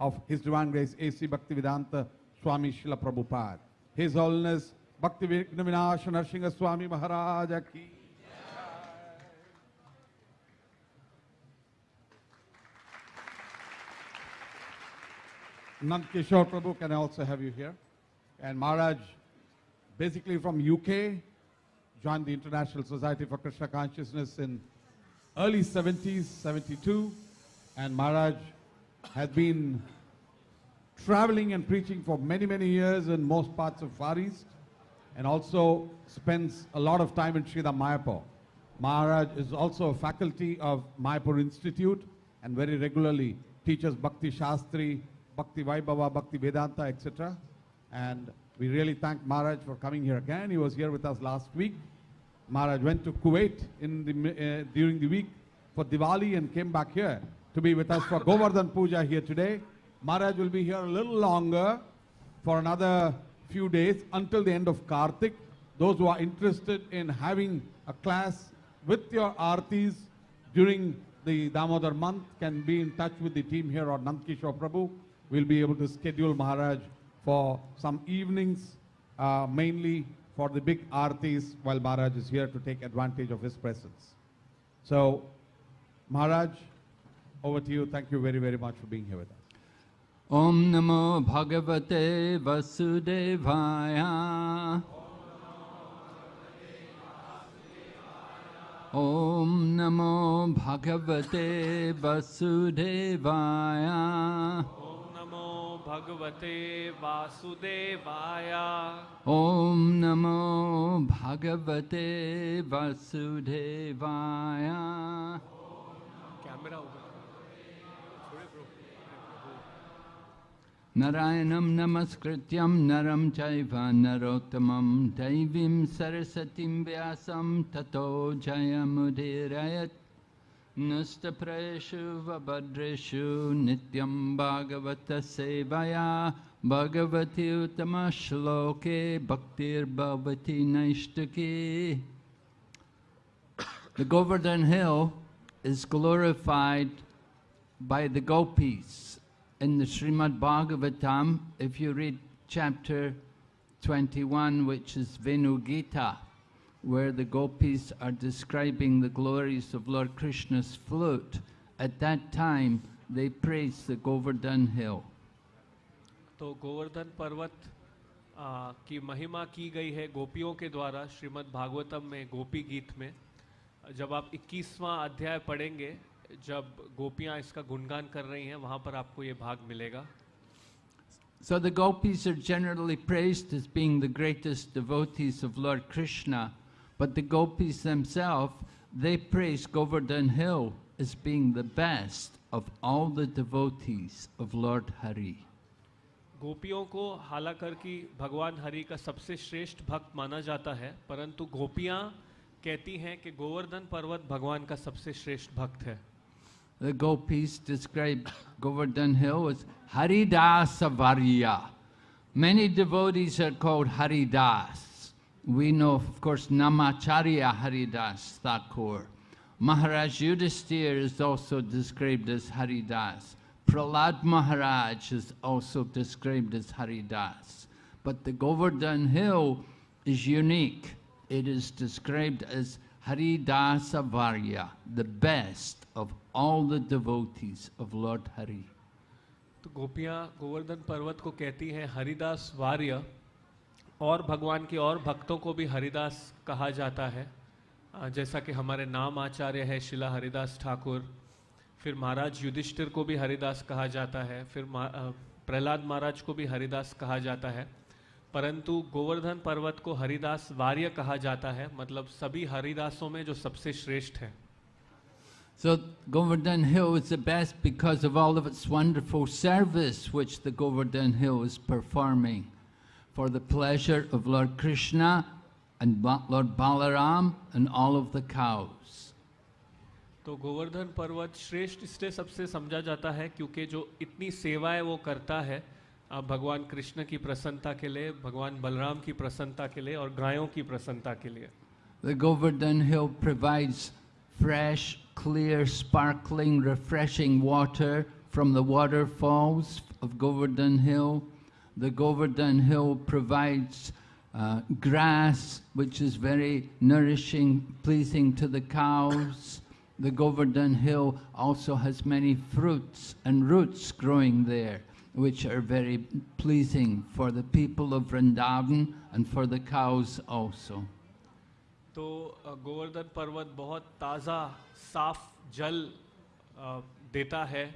of His Divine Grace A.C. Bhaktivedanta Swami Srila Prabhupada. His Holiness Bhakti Vinash Narsingha Swami Maharaj ki. Nand Kishore Prabhu, can I also have you here? And Maharaj, basically from UK, joined the International Society for Krishna Consciousness in early 70s, 72. And Maharaj has been traveling and preaching for many, many years in most parts of Far East and also spends a lot of time in Sridham Mayapur. Maharaj is also a faculty of Mayapur Institute and very regularly teaches Bhakti Shastri, Bhakti Vaibhava, Bhakti Vedanta, etc. And we really thank Maharaj for coming here again. He was here with us last week. Maharaj went to Kuwait in the, uh, during the week for Diwali and came back here to be with us for Govardhan Puja here today. Maharaj will be here a little longer for another few days until the end of Kartik. Those who are interested in having a class with your artis during the Damodar month can be in touch with the team here or Nandkishore Prabhu. We'll be able to schedule Maharaj for some evenings, uh, mainly for the big artis while Maharaj is here to take advantage of his presence. So, Maharaj, over to you. Thank you very, very much for being here with us. Om Namo Bhagavate Vasudevaya. Om Namo Bhagavate Vasudevaya. ॐ नमो भगवते वासुदेवाय Om Namo Bhagavate Vasudevaya. Camera ऊपर Chaiva Narottamam Daivim Sarasatim Vyasam Tato Jayamudirayat Nastapreshu Vabhadreshu Nityam Bhagavata Sevaya Bhagavati Uttama Shloke Bhaktir Bhavati Naishtaki The Govardhan Hill is glorified by the gopis. In the Srimad Bhagavatam, if you read chapter 21, which is Venu Gita, where the gopis are describing the glories of Lord Krishna's flute, at that time they praise the Govardhan Hill. तो गोवर्धन पर्वत आ, की महिमा की गई है गोपियों के द्वारा श्रीमद् भागवतम में गोपी गीत में जब आप 21वां अध्याय पढ़ेंगे जब गोपियाँ इसका गुणगान कर रही हैं वहाँ पर आपको ये भाग मिलेगा So the gopis are generally praised as being the greatest devotees of Lord Krishna, but the gopis themselves, they praise Govardhan Hill as being the best of all the devotees of Lord Hari. गोपियों को हालाकर कि भगवान हरि का सबसे श्रेष्ठ भक्त माना जाता है परंतु गोपियाँ कहती हैं कि गोवर्धन पर्वत भगवान का सबसे श्रेष्ठ भक्त है The gopis describe Govardhan Hill as Haridasa Varya. Many devotees are called Haridas. We know, of course, Namacharya Haridas Thakur. Maharaj Yudhisthira is also described as Haridas. Prahlad Maharaj is also described as Haridas. But the Govardhan Hill is unique. It is described as Haridasa Varya, the best of all the devotees of Lord Hari. तो गोपियाँ गोवर्धन पर्वत को कहती हैं हरिदास वार्य और भगवान के और भक्तों को भी हरिदास कहा जाता है जैसा कि हमारे नाम आचार्य है शिला हरिदास ठाकुर फिर महाराज युधिष्ठिर को भी हरिदास कहा जाता है फिर प्रहलाद महाराज को भी हरिदास कहा जाता है परंतु गोवर्धन पर्वत को हरिदास वार्य कहा जाता है मतलब सभी हरिदासों में जो सबसे श्रेष्ठ है So Govardhan Hill is the best because of all of its wonderful service which the Govardhan Hill is performing for the pleasure of Lord Krishna and Ba- Lord Balaram and all of the cows. तो गोवर्धन पर्वत श्रेष्ठ इसलिए सबसे समझा जाता है क्योंकि जो इतनी सेवाएँ वो करता है अ, भगवान कृष्ण की प्रसन्नता के लिए भगवान बलराम की प्रसन्नता के लिए और गायों की प्रसन्नता के लिए The Govardhan Hill provides fresh, clear, sparkling, refreshing water from the waterfalls of Govardhan Hill. The Govardhan Hill provides uh, grass, which is very nourishing, pleasing to the cows. The Govardhan Hill also has many fruits and roots growing there, Which are very pleasing for the people of Vrindavan and for the cows also. तो गोवर्धन पर्वत बहुत ताज़ा, साफ़ जल देता है।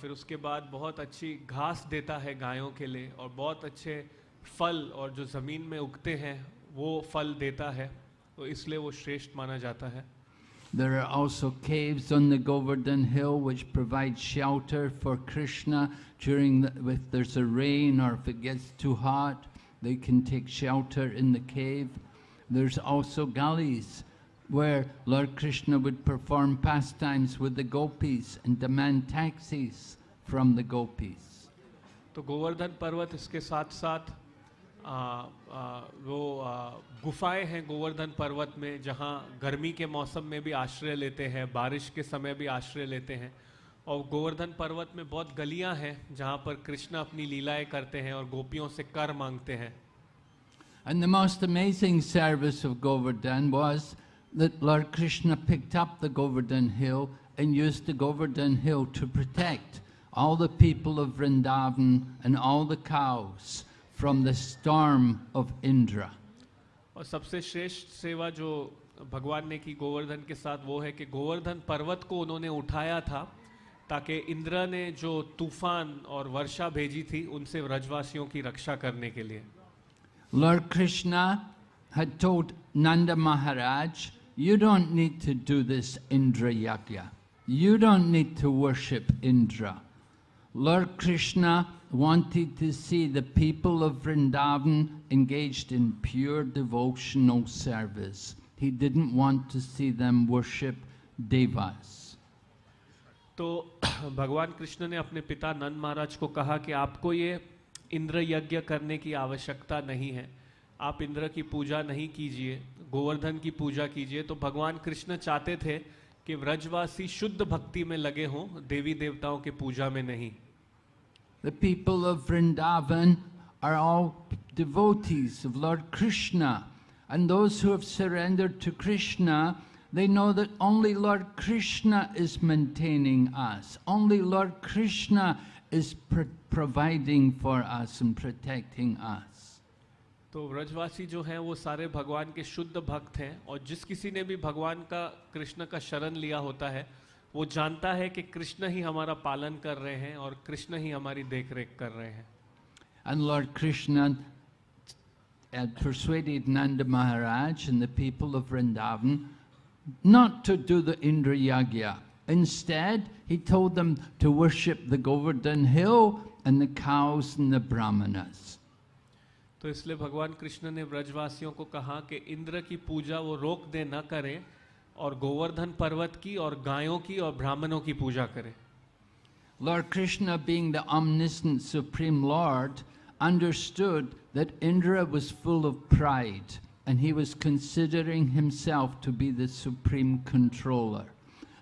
फिर उसके बाद बहुत अच्छी घास देता है गायों के लिए और बहुत अच्छे फल और जो ज़मीन में उगते हैं, वो फल देता है। तो इसलिए वो श्रेष्ठ माना जाता है। There are also caves on the Govardhan Hill which provide shelter for Krishna during the, if there's a rain or if it gets too hot, they can take shelter in the cave. There's also gullies where Lord Krishna would perform pastimes with the gopis and demand taxis from the gopis. तो गोवर्धन पर्वत इसके साथ साथ आ, आ, वो गुफाएँ हैं गोवर्धन पर्वत में जहाँ गर्मी के मौसम में भी आश्रय लेते हैं बारिश के समय भी आश्रय लेते हैं और गोवर्धन पर्वत में बहुत गलियाँ हैं जहाँ पर कृष्ण अपनी लीलाएँ करते हैं और गोपियों से कर मांगते हैं And the most amazing service of Govardhan was that Lord Krishna picked up the Govardhan hill and used the Govardhan hill to protect all the people of Vrindavan and all the cows from the storm of Indra. और सबसे श्रेष्ठ सेवा जो भगवान ने की गोवर्धन के साथ वो है कि गोवर्धन पर्वत को उन्होंने उठाया था ताकि इंद्र ने जो तूफान और वर्षा भेजी थी उनसे व्रजवासियों की रक्षा करने के लिए Lord Krishna had told Nanda Maharaj, you don't need to do this Indra Yagya. You don't need to worship Indra. Lord Krishna wanted to see the people of Vrindavan engaged in pure devotional service. He didn't want to see them worship devas. तो भगवान कृष्ण ने अपने पिता नंद महाराज को कहा कि आपको ये इंद्र यज्ञ करने की आवश्यकता नहीं है आप इंद्र की पूजा नहीं कीजिए, गोवर्धन की पूजा कीजिए तो भगवान कृष्ण चाहते थे कि व्रजवासी शुद्ध भक्ति में लगे हों, देवी देवताओं के पूजा में नहीं The people of Vrindavan are all devotees of Lord Krishna. And those who have surrendered to Krishna, they know that only Lord Krishna is maintaining us. Only Lord Krishna is pro- providing for us and protecting us. तो व्रजवासी जो हैं वो सारे भगवान के शुद्ध भक्त हैं और जिस किसी ने भी भगवान का कृष्ण का शरण लिया होता है वो जानता है कि कृष्ण ही हमारा पालन कर रहे हैं और कृष्ण ही हमारी देख रेख कर रहे हैं And Lord Krishna had persuaded Nanda Maharaj and the people of Vrindavan not to do the Indra Yagya. Instead, he told them to worship the Govardhan hill and the cows and the brahmanas. तो इसलिए भगवान कृष्ण ने व्रजवासियों को कहा कि इंद्र की पूजा वो रोक दे न करें और गोवर्धन पर्वत की और गायों की और ब्राह्मणों की पूजा करें Lord Krishna, being the omniscient Supreme Lord, understood that Indra was full of pride and he was considering himself to be the supreme controller.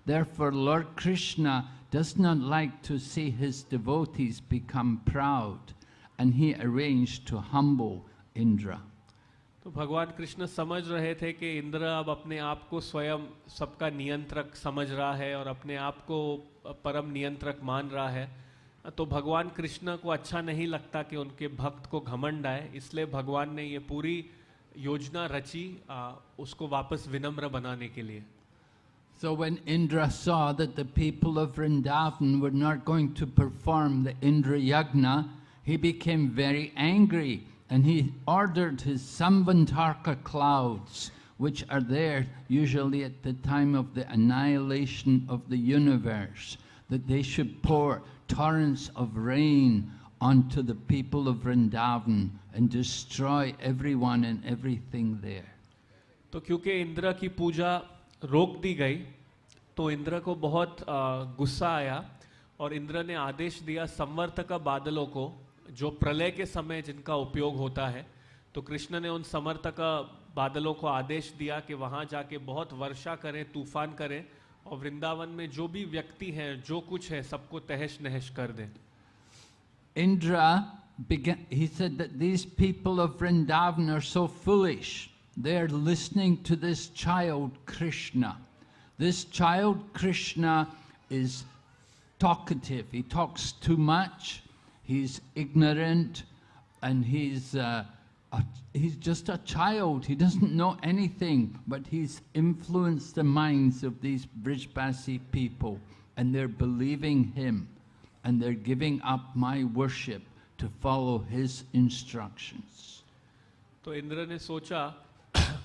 Therefore, Lord Krishna does not like to see his devotees become proud and he arranged to humble Indra. तो भगवान कृष्ण समझ रहे थे कि इंद्र अब अपने आप को स्वयं सबका नियंत्रक समझ रहा है और अपने आप को परम नियंत्रक मान रहा है। तो भगवान कृष्ण को अच्छा नहीं लगता कि उनके भक्त को घमंड आए इसलिए भगवान ने ये पूरी योजना रची आ, उसको वापस विनम्र बनाने के लिए। So when Indra saw that the people of Vrindavan were not going to perform the Indra Yagna, he became very angry and he ordered his Samvantarka clouds, which are there usually at the time of the annihilation of the universe, that they should pour torrents of rain onto the people of Vrindavan and destroy everyone and everything there. तो क्योंकि इंद्र की पूजा रोक दी गई तो इंद्र को बहुत आ, गुस्सा आया और इंद्र ने आदेश दिया संवर्तक बादलों को जो प्रलय के समय जिनका उपयोग होता है तो कृष्ण ने उन समर्थक बादलों को आदेश दिया कि वहाँ जाके बहुत वर्षा करें तूफ़ान करें और वृंदावन में जो भी व्यक्ति हैं जो कुछ है सबको तहस नहस कर दें Indra began, he said that these people of Vrindavan are so foolish. They're listening to this child Krishna. This child Krishna is talkative. He talks too much. He's ignorant and he's, uh, a, he's just a child. He doesn't know anything, but he's influenced the minds of these Brijbasi people and they're believing him and they're giving up my worship to follow his instructions. तो इंद्र ने सोचा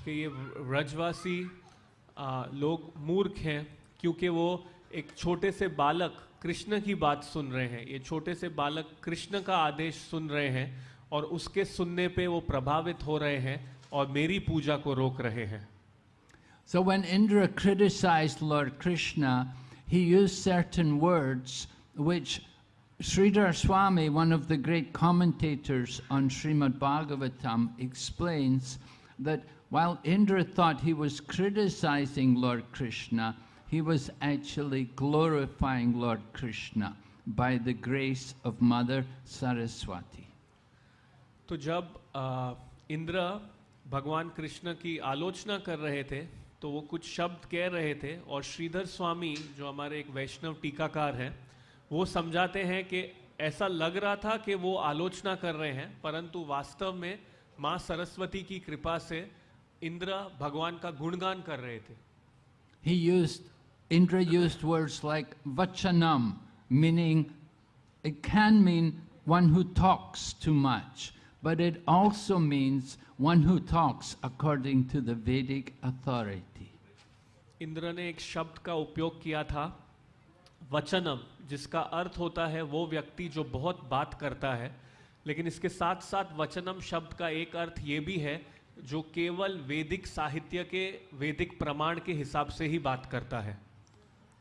कि ये व्रजवासी आ, लोग मूर्ख हैं क्योंकि वो एक छोटे से बालक कृष्ण की बात सुन रहे हैं। ये छोटे से बालक कृष्ण का आदेश सुन रहे हैं और उसके सुनने पे वो प्रभावित हो रहे हैं और मेरी पूजा को रोक रहे हैं। So when Indra criticise Lord Krishna he use certain words which Shridhar Swami one of the great commentators on Shrimad Bhagavatam explains that while Indra thought he was criticising Lord Krishna he was actually glorifying Lord Krishna by the grace of Mother Saraswati. तो जब इंद्र भगवान कृष्ण की आलोचना कर रहे थे तो वो कुछ शब्द कह रहे थे और श्रीधर स्वामी जो हमारे एक वैष्णव टीकाकार हैं वो समझाते हैं कि ऐसा लग रहा था कि वो आलोचना कर रहे हैं परंतु वास्तव में माँ सरस्वती की कृपा से इंद्र भगवान का गुणगान कर रहे थे He used, Indra used words like vachanam, meaning it can mean one who talks too much, but it also means one who talks according to the Vedic authority. Indra ने एक शब्द का उपयोग किया था वचनम जिसका अर्थ होता है वो व्यक्ति जो बहुत बात करता है लेकिन इसके साथ साथ वचनम शब्द का एक अर्थ ये भी है जो केवल वैदिक साहित्य के वैदिक प्रमाण के हिसाब से ही बात करता है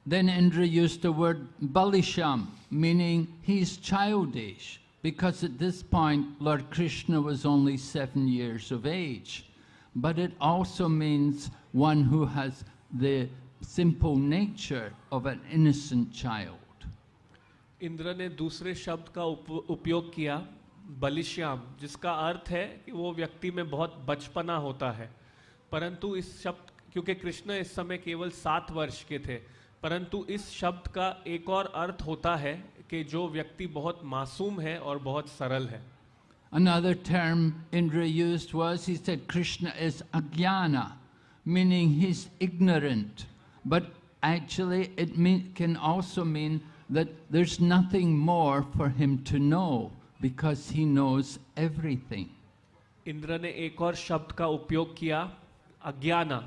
Then Indra used the word balisham, meaning he's childish, because at this point Lord Krishna was only seven years of age. But it also means one who has the simple nature of an innocent child. Indra ने दूसरे शब्द का उप, उपयोग किया बलिश्याम जिसका अर्थ है कि वो व्यक्ति में बहुत बचपना होता है परंतु इस शब्द क्योंकि कृष्ण इस समय केवल वर्ष के थे परंतु इस शब्द का एक और अर्थ होता है कि जो व्यक्ति बहुत मासूम है और बहुत सरल है Another term Indra used was, he said, Krishna is ajnana, meaning he's ignorant. But actually, it mean, can also mean that there's nothing more for him to know because he knows everything. Indra ने एक और शब्द का उपयोग किया अज्ञाना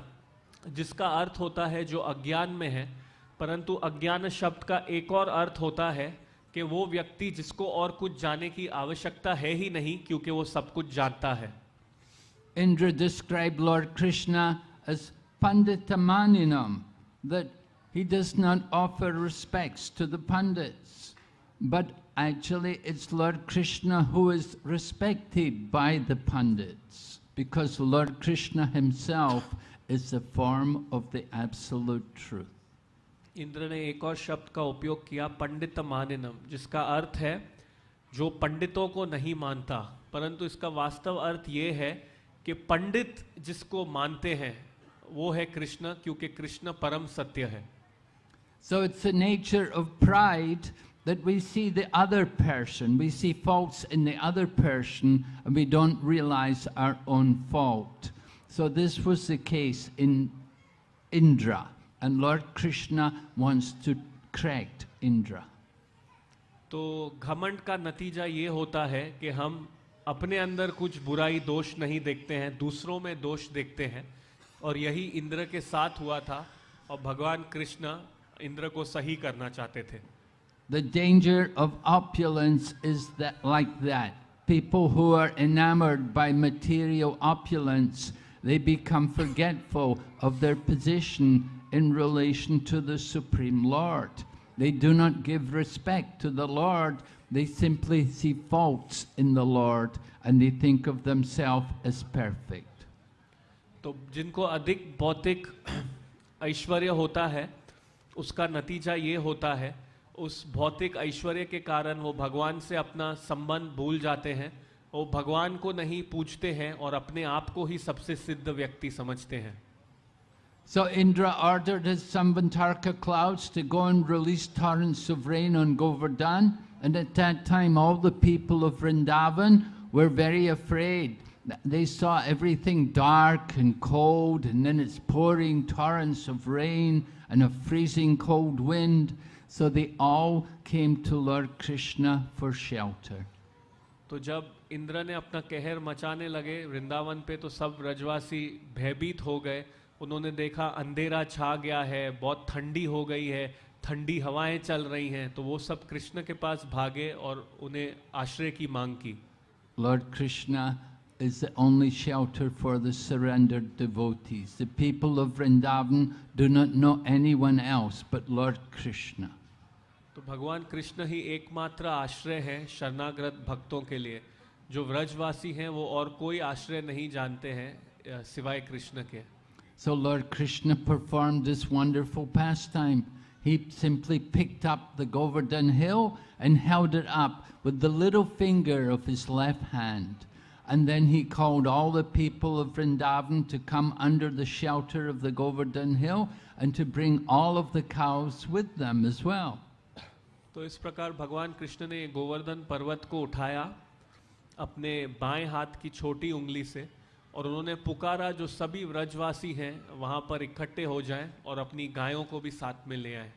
जिसका अर्थ होता है जो अज्ञान में है परंतु अज्ञान शब्द का एक और अर्थ होता है कि वो व्यक्ति जिसको और कुछ जाने की आवश्यकता है ही नहीं क्योंकि वो सब कुछ जानता है Indra described Lord Krishna as Panditamaninam, that he does not offer respects to the Pandits. But actually, it's Lord Krishna who is respected by the Pandits, because Lord Krishna himself is the form of the absolute truth. Indra ने एक और शब्द का उपयोग किया, पंडित मानिनम, जिसका अर्थ है, जो पंडितों को नहीं मानता। परंतु इसका वास्तव अर्थ ये है कि पंडित जिसको मानते हैं, वो है कृष्ण, क्योंकि कृष्ण परम सत्य है। So it's a nature of pride that we see the other person we see faults in the other person we don't realise our own fault so this was the case in Indra and Lord Krishna wants to correct Indra. तो घमंड का नतीजा ये होता है कि हम अपने अंदर कुछ बुराई दोष नहीं देखते हैं दूसरों में दोष देखते हैं। और यही इंद्र के साथ हुआ था और भगवान कृष्ण इंद्र को सही करना चाहते थे। The danger of opulence is like that people who are enamoured by material opulence they become forgetful of their position in relation to the Supreme Lord. They do not give respect to the Lord, they simply see faults in the Lord and they think of themselves as perfect. तो जिनको अधिक भौतिक ऐश्वर्य होता है उसका नतीजा ये होता है उस भौतिक ऐश्वर्य के कारण वो भगवान से अपना संबंध भूल जाते हैं वो भगवान को नहीं पूछते हैं और अपने आप को ही सबसे सिद्ध व्यक्ति समझते हैं So Indra ordered his Sambantarka clouds to go and release torrents of rain on Govardhan. And at that time, all the people of Vrindavan were very afraid. They saw everything dark and cold, and then it's pouring torrents of rain and a freezing cold wind. So they all came to Lord Krishna for shelter. तो जब इंद्र ने अपना कहर मचाने लगे वृंदावन पे तो सब ब्रजवासी भयभीत हो गए उन्होंने देखा अंधेरा छा गया है बहुत ठंडी हो गई है ठंडी हवाएँ चल रही हैं तो वो सब कृष्ण के पास भागे और उन्हें आश्रय की मांग की Lord Krishna is the only shelter for the surrendered devotees. The people of Vrindavan do not know anyone else but Lord Krishna. तो भगवान कृष्ण ही एकमात्र आश्रय है शरणागत भक्तों के लिए जो व्रजवासी हैं वो और कोई आश्रय नहीं जानते हैं सिवाय कृष्ण के So Lord Krishna performed this wonderful pastime. He simply picked up the Govardhan hill and held it up with the little finger of his left hand. And then he called all the people of Vrindavan to come under the shelter of the Govardhan hill and to bring all of the cows with them as well. तो इस प्रकार भगवान कृष्ण ने गोवर्धन पर्वत को उठाया अपने बाएं हाथ की छोटी उंगली से और उन्होंने पुकारा जो सभी व्रजवासी हैं वहाँ पर इकट्ठे हो जाएँ और अपनी गायों को भी साथ में ले आए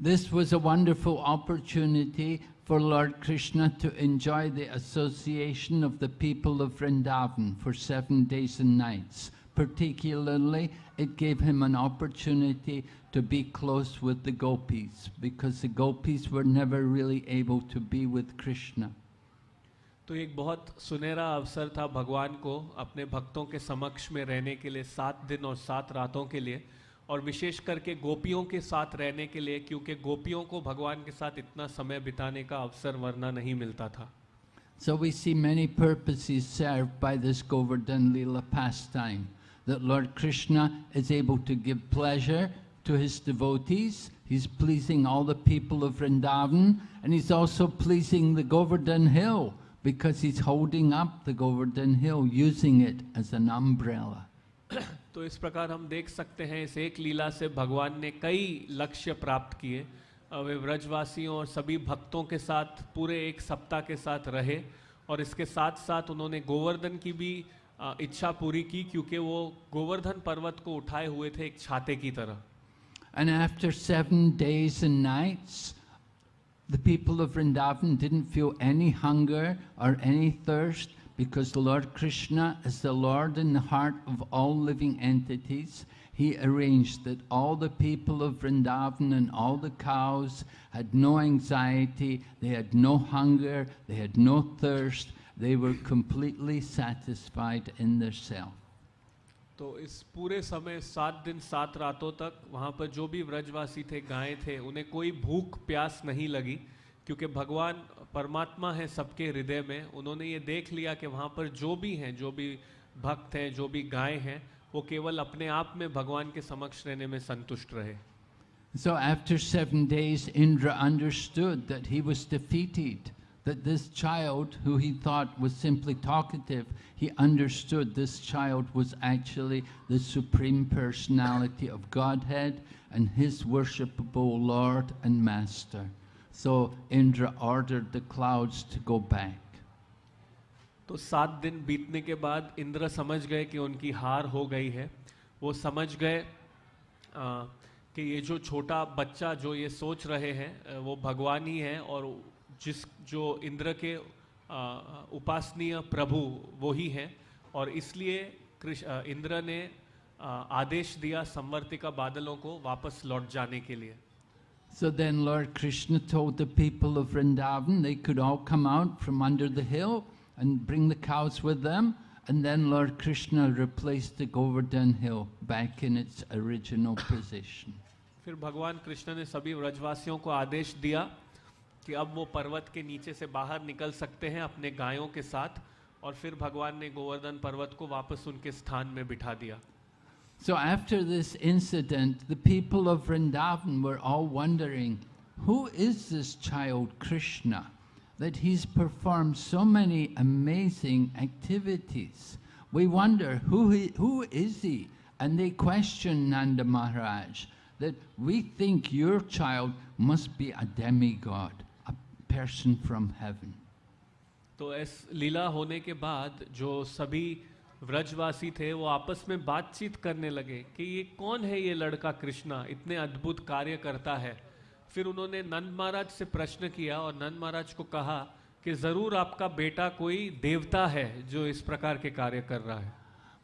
This was a wonderful opportunity for Lord Krishna to enjoy the association of the people of Vrindavan for seven days and nights. Particularly, it gave him an opportunity to be close with the gopis because the gopis were never really able to be with Krishna. तो एक बहुत सुनहरा अवसर था भगवान को अपने भक्तों के समक्ष में रहने के लिए सात दिन और सात रातों के लिए, और विशेष करके गोपियों के साथ रहने के लिए, क्योंकि गोपियों को भगवान के साथ इतना समय बिताने का अवसर वरना नहीं मिलता था। So we see many purposes served by this Govardhan lila pastime that lord Krishna is able to give pleasure to his devotees he is pleasing all the people of Vrindavan and is also pleasing the Govardhan hill because he's holding up the Govardhan hill using it as an umbrella. तो इस प्रकार हम देख सकते हैं इस एक लीला से भगवान ने कई लक्ष्य प्राप्त किए वे व्रजवासियों और सभी भक्तों के साथ पूरे एक सप्ताह के साथ रहे और इसके साथ साथ उन्होंने गोवर्धन की भी इच्छा पूरी की क्योंकि वो गोवर्धन पर्वत को उठाए हुए थे एक छाते की तरह And after seven days and nights, the people of Vrindavan didn't feel any hunger or any thirst because the Lord Krishna is the Lord in the heart of all living entities. He arranged that all the people of Vrindavan and all the cows had no anxiety, they had no hunger, they had no thirst, they were completely satisfied in their self. तो इस पूरे समय सात दिन सात रातों तक वहाँ पर जो भी व्रजवासी थे गायें थे उन्हें कोई भूख प्यास नहीं लगी क्योंकि भगवान परमात्मा है सबके हृदय में। उन्होंने ये देख लिया कि वहाँ पर जो भी हैं जो भी भक्त हैं जो भी गायें हैं वो केवल अपने आप में भगवान के समक्ष रहने में संतुष्ट रहे। So after seven days, Indra understood that he was defeated, that this child, who he thought was simply talkative, he understood this child was actually the Supreme Personality of Godhead and his worshipable Lord and Master. So Indra ordered the clouds to go back. तो सात दिन बीतने के बाद इंद्र समझ गए कि उनकी हार हो गई है वो समझ गए आ, कि ये जो छोटा बच्चा जो ये सोच रहे हैं वो भगवान ही है और जिस जो इंद्र के उपासनीय प्रभु वो ही हैं और इसलिए कृष अ, इंद्र ने आदेश दिया संवर्तिका बादलों को वापस लौट जाने के लिए So then Lord Krishna told the people of Vrindavan they could all come out from under the hill and bring the cows with them. And then Lord Krishna replaced the Govardhan hill back in its original position. फिर भगवान कृष्ण ने सभी व्रजवासियों को आदेश दिया कि अब वो पर्वत के नीचे से बाहर निकल सकते हैं अपने गायों के साथ, और फिर भगवान ने गोवर्धन पर्वत को वापस उनके स्थान में बिठा दिया। So after this incident the people of Vrindavan were all wondering who is this child Krishna that he perform so many amazing activities we wonder who who is he and they question Nand Maharaj that we think your child must be a demigod person from heaven. तो इस लीला होने के बाद जो सभी व्रजवासी थे वो आपस में बातचीत करने लगे कि ये कौन है ये लड़का कृष्णा इतने अद्भुत कार्य करता है फिर उन्होंने नंद महाराज से प्रश्न किया और नंद महाराज को कहा कि ज़रूर आपका बेटा कोई देवता है जो इस प्रकार के कार्य कर रहा है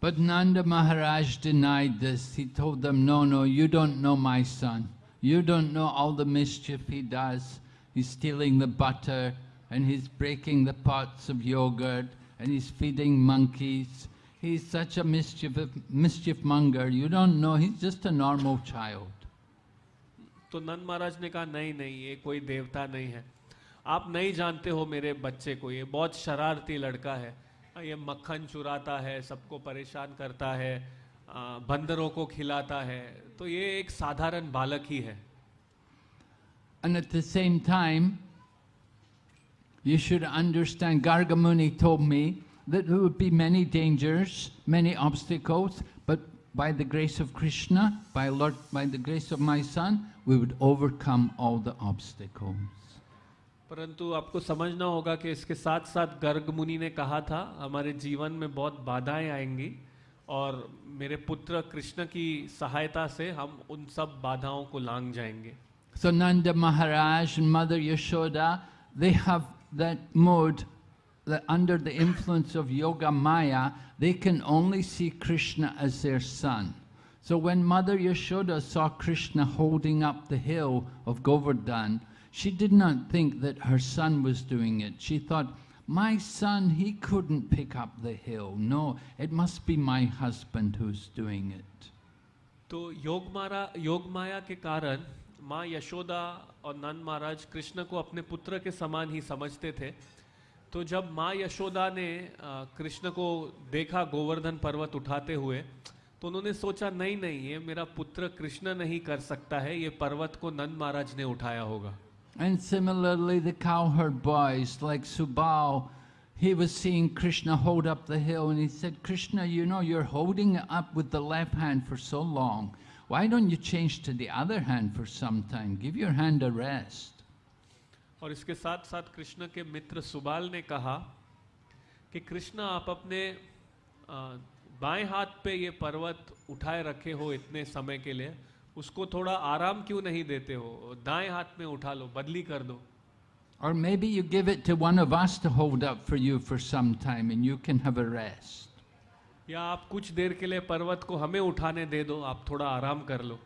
But Nanda Maharaj denied this. He told them, no, no, you don't know my son. You don't know all the mischief he does. He's stealing the butter and he's breaking the pots of yogurt and he's feeding monkeys. He's such a mischief, mischief monger. You don't know, he's just a normal child. तो नंद महाराज ने कहा नहीं नहीं ये कोई देवता नहीं है आप नहीं जानते हो मेरे बच्चे को ये बहुत शरारती लड़का है ये मक्खन चुराता है सबको परेशान करता है बंदरों को खिलाता है तो ये एक साधारण बालक ही है And at the same time, you should understand, Gargamuni told me that there would be many dangers, many obstacles, but by the grace of Krishna, by Lord, by the grace of my son, we would overcome all the obstacles. परंतु आपको समझना होगा कि इसके साथ साथ गर्ग मुनि ने कहा था हमारे जीवन में बहुत बाधाएँ आएँगी और मेरे पुत्र कृष्ण की सहायता से हम उन सब बाधाओं को लांग जाएँगे So Nanda Maharaj and Mother Yashoda, they have that mode that under the influence of Yoga Maya, they can only see Krishna as their son. So when Mother Yashoda saw Krishna holding up the hill of Govardhan, she did not think that her son was doing it. She thought, my son, he couldn't pick up the hill. No, it must be my husband who's doing it. तो योग मारा योग माया के कारण माँ यशोदा और नंद महाराज कृष्ण को अपने पुत्र के समान ही समझते थे तो जब माँ यशोदा ने कृष्ण को देखा गोवर्धन पर्वत उठाते हुए तो उन्होंने सोचा नहीं नहीं ये मेरा पुत्र कृष्ण नहीं कर सकता है ये पर्वत को नंद महाराज ने उठाया होगा And similarly, the cowherd boys, like Subal, he was seeing Krishna hold up the hill and he said, Krishna, you know, you're holding it up with the left hand for so long. why don't you change to the other hand for some time? Give your hand a rest. और इसके साथ साथ कृष्ण के मित्र सुबाल ने कहा कि कृष्ण आप अपने बाएँ हाथ पे ये पर्वत उठाए रखे हो इतने समय के लिए उसको थोड़ा आराम क्यों नहीं देते हो दाएँ हाथ में उठा लो बदली कर दो और maybe you give it one of hold up for you for some time and you can have a rest या आप कुछ देर के लिए पर्वत को हमें उठाने दे दो आप थोड़ा आराम कर लो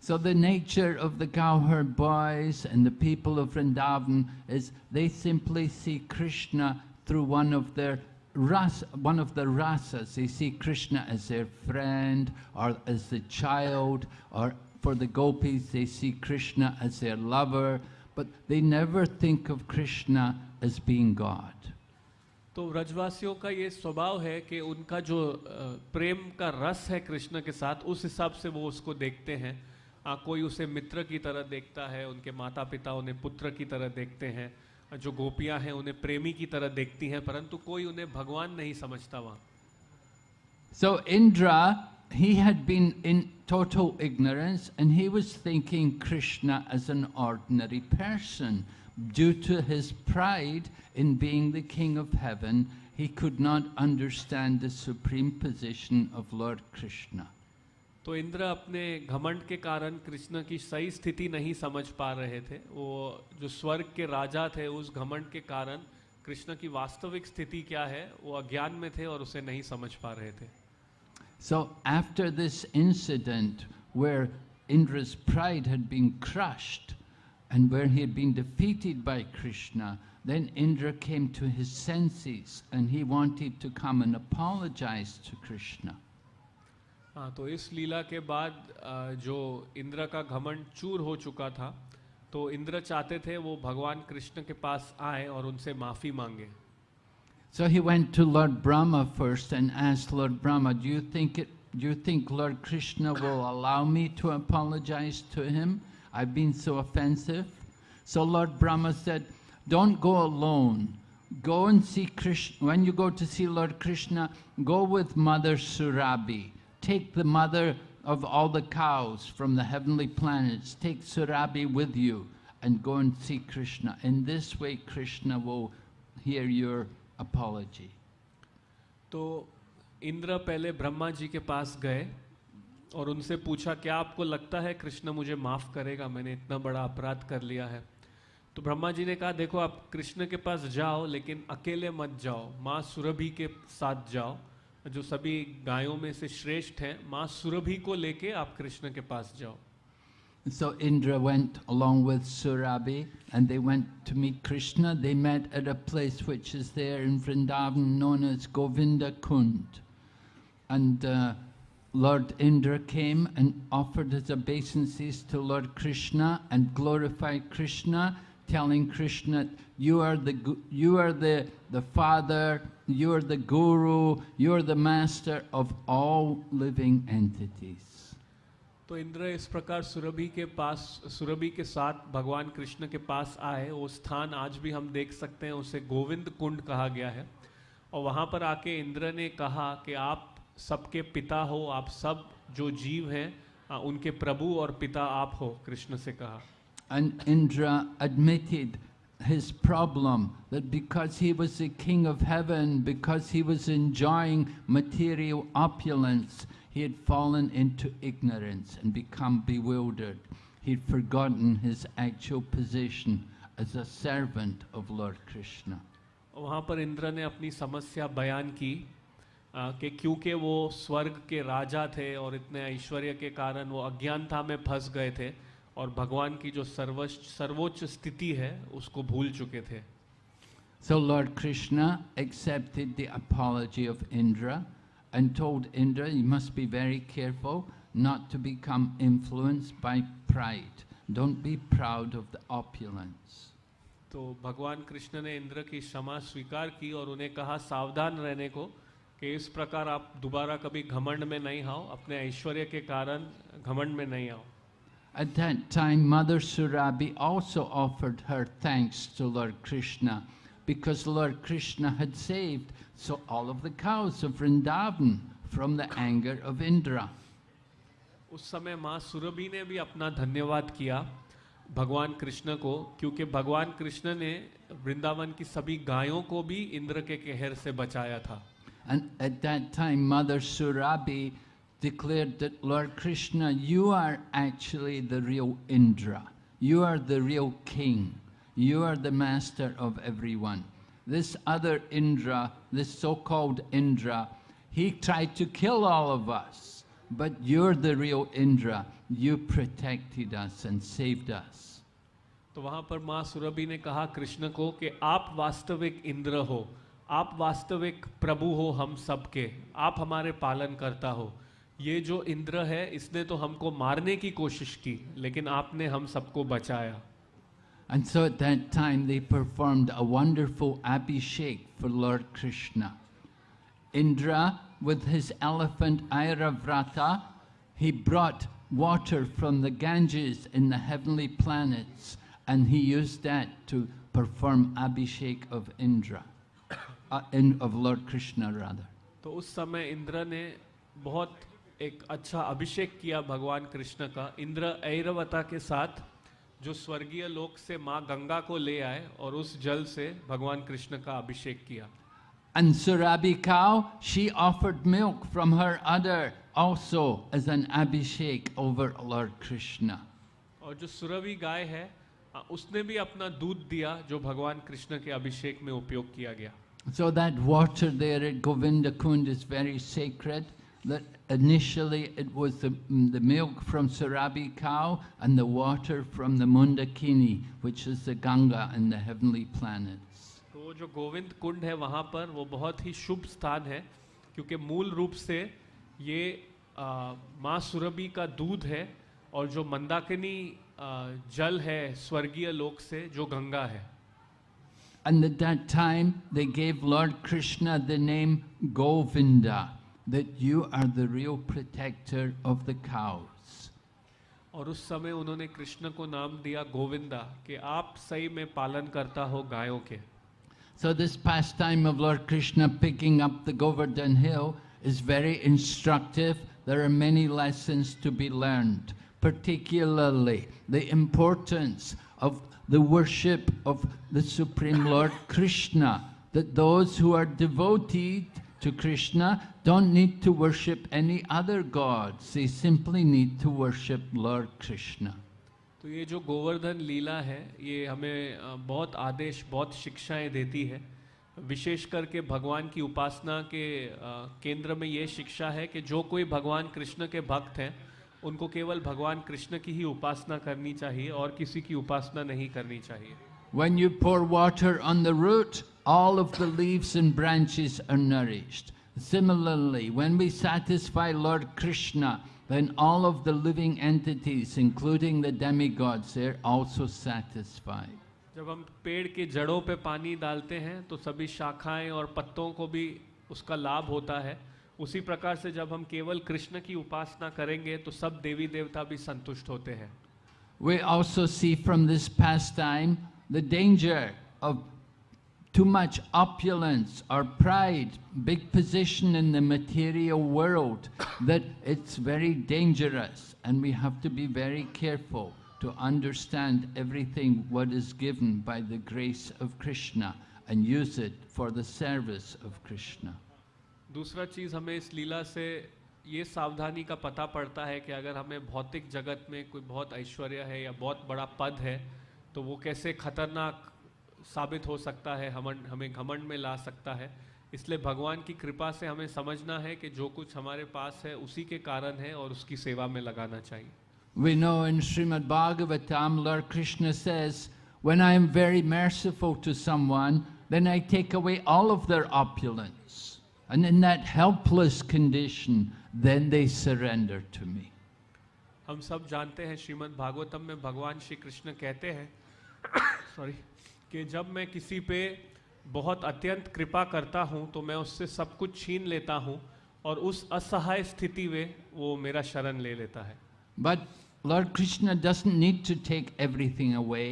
So the nature of the cowherd boys and the people of Vrindavan is they simply see Krishna through one of their ras, one of the rasas. They see Krishna as their friend or as the child, or for the gopis they see Krishna as their lover, but they never think of Krishna as being God. तो व्रजवासियों का ये स्वभाव है कि उनका जो प्रेम का रस है कृष्ण के साथ उस हिसाब से वो उसको देखते हैं आ, कोई उसे मित्र की तरह देखता है उनके माता पिता उन्हें पुत्र की तरह देखते हैं जो गोपियाँ हैं उन्हें प्रेमी की तरह देखती हैं परंतु कोई उन्हें भगवान नहीं समझता वहाँ So Indra, he had been in total ignorance and he was thinking Krishna as an ordinary person. Due to his pride in being the king of heaven, he could not understand the supreme position of Lord Krishna. तो इंद्र अपने घमंड के कारण कृष्ण की सही स्थिति नहीं समझ पा रहे थे वो जो स्वर्ग के राजा थे उस घमंड के कारण कृष्ण की वास्तविक स्थिति क्या है वो अज्ञान में थे और उसे नहीं समझ पा रहे थे So after this incident where Indra's pride had been crushed and where he had been defeated by Krishna, then Indra came to his senses and he wanted to come and apologize to Krishna. हाँ तो इस लीला के बाद अ, जो इंद्र का घमंड चूर हो चुका था तो इंद्र चाहते थे वो भगवान कृष्ण के पास आए और उनसे माफी मांगे So he went to Lord Brahma first and asked Lord Brahma, Do you think it Do you think Lord Krishna will allow me to apologize to him? I've been so offensive. So Lord Brahma said, Don't go alone. Go and see Krishna. When you go to see Lord Krishna, go with Mother Surabi. Take the mother of all the cows from the heavenly planets. Take Surabi with you and go and see Krishna. In this way, Krishna will hear your apology. तो इंद्र पहले ब्रह्मा जी के पास गए और उनसे पूछा क्या आपको लगता है कृष्ण मुझे माफ़ करेगा? मैंने इतना बड़ा अपराध कर लिया है। तो ब्रह्मा जी ने कहा देखो आप कृष्ण के पास जाओ लेकिन अकेले मत जाओ। माँ सुरभि के साथ जाओ जो सभी गायों में से श्रेष्ठ हैं। माँ सुरभि को लेके आप कृष्ण के पास जाओ। So Indra went along with Surabi and they went to meet Krishna. They met at a place which is there in Vrindavan known as Govinda Kund. And uh, Lord Indra came and offered his obeisances to Lord Krishna and glorified Krishna, telling Krishna, you are the, you are the, the father, you are the guru, you are the master of all living entities. तो इंद्र इस प्रकार सुरभि के पास सुरभि के साथ भगवान कृष्ण के पास आए वो स्थान आज भी हम देख सकते हैं उसे गोविंद कुंड कहा गया है और वहाँ पर आके इंद्र ने कहा कि आप सबके पिता हो आप सब जो जीव हैं उनके प्रभु और पिता आप हो कृष्ण से कहा And Indra admitted his problem that because he was the king of heaven, because he was enjoying material opulence, he had fallen into ignorance and become bewildered. He'd forgotten his actual position as a servant of Lord Krishna. वहाँ पर इंद्र ने अपनी समस्या बयान की कि क्योंकि वो स्वर्ग के राजा थे और इतने ऐश्वर्य के कारण वो अज्ञानता में फंस गए थे और भगवान की जो सर्वोच्च सर्वोच्च स्थिति है उसको भूल चुके थे। So lord Krishna accepted the apology of Indra and told Indra you must be very careful not to become influenced by pride don't be proud of the opulence तो भगवान कृष्ण ने इंद्र की क्षमा स्वीकार की और उन्हें कहा सावधान रहने को। कि इस प्रकार आप दोबारा कभी घमंड में नहीं आओ अपने ऐश्वर्य के कारण घमंड में नहीं आओ At that time, Mother Surabi also offered her thanks to Lord Krishna because Lord Krishna had saved so all of the cows of Vrindavan from the anger of Indra. उस समय माँ सुरभि ने भी अपना धन्यवाद किया भगवान कृष्ण को क्योंकि भगवान कृष्ण ने वृंदावन की सभी गायों को भी इंद्र के कहर से बचाया था And at that time, Mother Surabi declared that Lord Krishna, you are actually the real Indra. You are the real king. You are the master of everyone. This other Indra, this so-called Indra, he tried to kill all of us. But you're the real Indra. You protected us and saved us. तो वहां पर माँ सुरभि ने कहा कृष्ण को कि आप वास्तविक इंद्र हो आप वास्तविक प्रभु हो हम सबके आप हमारे पालन करता हो ये जो इंद्र है इसने तो हमको मारने की कोशिश की लेकिन आपने हम सबको बचाया And so at that time they performed a wonderful abhishek for Lord Krishna. Indra, with his elephant Airavrata, he brought water from the Ganges in the heavenly planets and he used that to perform abhishek of Indra, in, of Lord Krishna rather. तो उस समय इंद्र ने बहुत एक अच्छा अभिषेक किया भगवान कृष्ण का इंद्र ऐरवता के साथ जो स्वर्गीय लोक से माँ गंगा को ले आए और उस जल से भगवान कृष्ण का अभिषेक किया And Surabi cow, she offered milk from her udder also as an abhishek over Lord Krishna. और जो सुरभि गाय है उसने भी अपना दूध दिया जो भगवान कृष्ण के अभिषेक में उपयोग किया गया So that water there at Govinda Kund is very sacred. That initially it was the, mm, the milk from Surabi cow and the water from the Mundakini, which is the Ganga and the heavenly planets. तो वो जो गोविंद कुंड है वहाँ पर वो बहुत ही शुभ स्थान है क्योंकि मूल रूप से ये माँ सुरभि का दूध है और जो मंदाकिनी जल है स्वर्गीय लोक से जो गंगा है And at that time they gave Lord Krishna the name Govinda. that you are the real protector of the cows. और उस समय उन्होंने कृष्ण को नाम दिया गोविंदा कि आप सही में पालन करता हो गायों के So this pastime of Lord Krishna picking up the Govardhan hill is very instructive. There are many lessons to be learned, particularly the importance of the worship of the Supreme Lord Krishna, that those who are devoted to Krishna don't need to worship any other gods. They simply need to worship Lord Krishna. तो ये जो गोवर्धन लीला है ये हमें अ, बहुत आदेश बहुत शिक्षाएँ देती है विशेष करके भगवान की उपासना के अ, केंद्र में ये शिक्षा है कि जो कोई भगवान कृष्ण के भक्त हैं उनको केवल भगवान कृष्ण की ही उपासना करनी चाहिए और किसी की उपासना नहीं करनी चाहिए When you pour water on the root, all of the leaves and branches are nourished. Similarly, when we satisfy Lord Krishna, then all of the living entities, including the demigods, they're also satisfied. जब हम पेड़ के जड़ों पे पानी डालते हैं तो सभी शाखाएँ और पत्तों को भी उसका लाभ होता है उसी प्रकार से जब हम केवल कृष्ण की उपासना करेंगे तो सब देवी देवता भी संतुष्ट होते हैं We also see from this pastime the danger of too much opulence or pride, big position in the material world, that it's very dangerous and we have to be very careful to understand everything what is given by the grace of Krishna and use it for the service of Krishna. दूसरा चीज़ हमें इस लीला से ये सावधानी का पता पड़ता है कि अगर हमें भौतिक जगत में कोई बहुत ऐश्वर्य है या बहुत बड़ा पद है तो वो कैसे खतरनाक साबित हो सकता है हम हमें घमंड में ला सकता है इसलिए भगवान की कृपा से हमें समझना है कि जो कुछ हमारे पास है उसी के कारण है और उसकी सेवा में लगाना चाहिए We know in Srimad Bhagavatam, Lord Krishna says, When I am very merciful to someone, then I take away all of their opulence. And in that helpless condition, then they surrender to me. हम सब जानते हैं श्रीमद् भागवतम में भगवान श्री कृष्ण कहते हैं sorry कि जब मैं किसी पे बहुत अत्यंत कृपा करता हूँ तो मैं उससे सब कुछ छीन लेता हूँ और उस असहाय स्थिति में वो मेरा शरण ले लेता है but lord Krishna doesn't need to take everything away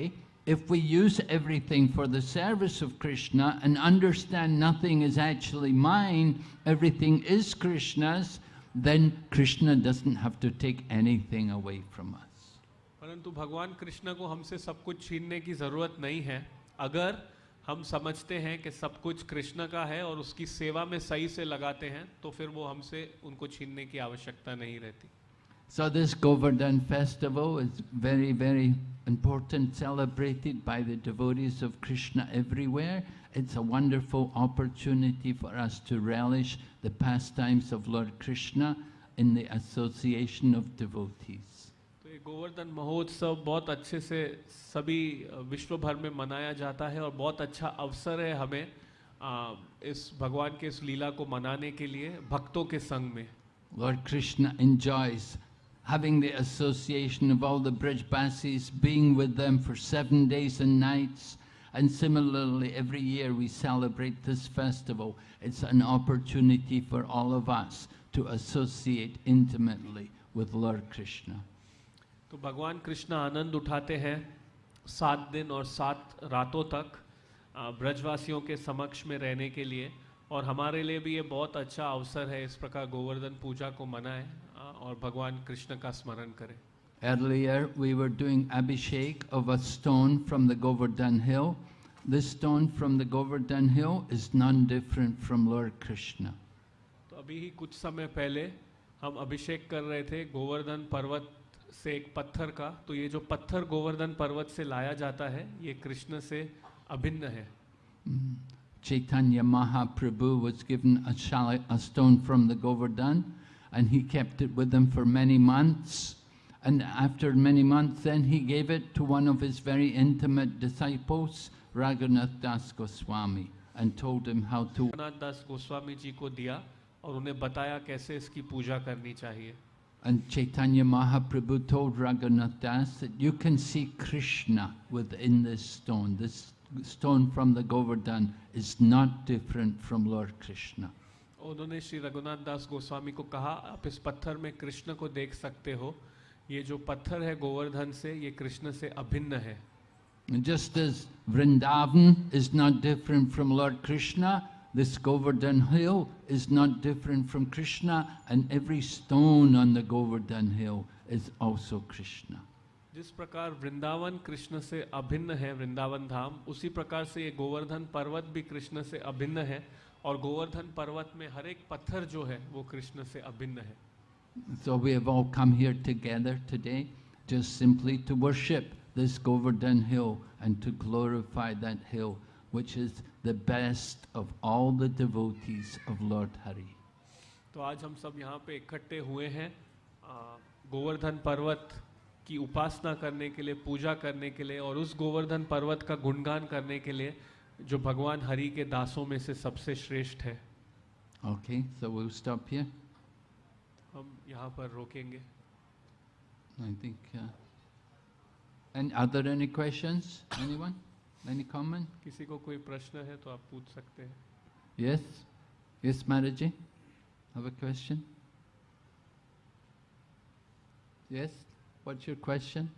If we use everything for the service of Krishna and understand nothing is actually mine, everything is Krishna's, then Krishna doesn't have to take anything away from us. परंतु भगवान कृष्ण को हमसे सब कुछ छीनने की ज़रूरत नहीं है अगर हम समझते हैं कि सब कुछ कृष्ण का है और उसकी सेवा में सही से लगाते हैं तो फिर वो हमसे उनको छीनने की आवश्यकता नहीं रहती So this Govardhan festival is very, very important, celebrated by the devotees of Krishna everywhere. It's a wonderful opportunity for us to relish the pastimes of Lord Krishna in the association of devotees. तो गोवर्धन महोत्सव बहुत अच्छे से सभी विश्व भर में मनाया जाता है और बहुत अच्छा अवसर है हमें आ, इस भगवान के इस लीला को मनाने के लिए भक्तों के संग में Lord Krishna enjoys having the association of all the bridge Brijbasis, being with them for seven days and nights. And similarly, every year we celebrate this festival. It's an opportunity for all of us to associate intimately with Lord Krishna. तो भगवान कृष्ण आनंद उठाते हैं सात दिन और सात रातों तक ब्रजवासियों के समक्ष में रहने के लिए और हमारे लिए भी ये बहुत अच्छा अवसर है इस प्रकार गोवर्धन पूजा को मनाएँ और भगवान कृष्ण का स्मरण करें Earlier, we were doing Abhishek of a stone from the Govardhan hill. This stone from the Govardhan hill is none different from Lord Krishna. तो अभी ही कुछ समय पहले हम अभिषेक कर रहे थे गोवर्धन पर्वत से एक पत्थर का तो ये जो पत्थर गोवर्धन पर्वत से लाया जाता है ये कृष्ण से अभिन्न है Chaitanya Mahaprabhu was given a, shali- a stone from the Govardhan and he kept it with him for many months. And after many months, then he gave it to one of his very intimate disciples, Raghunath Das Goswami, and told him how to. Raghunath Das Goswami ji ko diya aur unhe bataya kaise iski puja karni chahiye. And Chaitanya Mahaprabhu told Raghunath Das that you can see Krishna within this stone. This stone from the Govardhan is not different from Lord Krishna. उन्होंने श्री रघुनाथ दास गोस्वामी को कहा आप इस पत्थर में कृष्ण को देख सकते हो ये जो पत्थर है गोवर्धन से ये कृष्ण से अभिन्न है just as Vrindavan is not different from Lord Krishna, this Govardhan hill is not different from Krishna, and every stone on the Govardhan hill is also Krishna. जिस प्रकार वृंदावन कृष्ण से अभिन्न है वृंदावन धाम उसी प्रकार से ये गोवर्धन पर्वत भी कृष्ण से अभिन्न है और गोवर्धन पर्वत में हर एक पत्थर जो है वो कृष्ण से अभिन्न है So we have all come here together today just simply to worship this Govardhan hill and to glorify that hill, which is the best of all the devotees of Lord Hari. तो आज हम सब यहाँ पे इकट्ठे हुए हैं गोवर्धन पर्वत कि उपासना करने के लिए पूजा करने के लिए और उस गोवर्धन पर्वत का गुणगान करने के लिए जो भगवान हरि के दासों में से सबसे श्रेष्ठ है। Okay so will stop here हम यहाँ पर रोकेंगे। I think and are any questions anyone any common किसी को कोई प्रश्न है तो आप पूछ सकते हैं। Yes yes marriage ji have a question yes What's your question?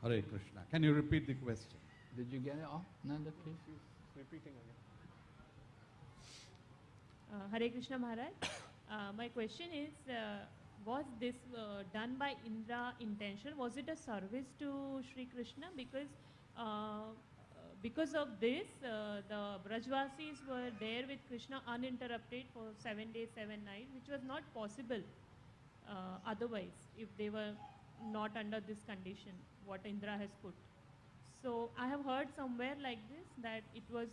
Hare Krishna. Can you repeat the question? Did you get it all? Nanda, please? Repeating again. Uh, Hare Krishna Maharaj, uh, my question is, uh, was this uh, done by Indra intention? Was it a service to Sri Krishna? Because uh, uh, because of this, the Brajvasis were there with Krishna uninterrupted for seven days, seven nights, which was not possible otherwise if they were not under this condition, what Indra has put. So I have heard somewhere like this that it was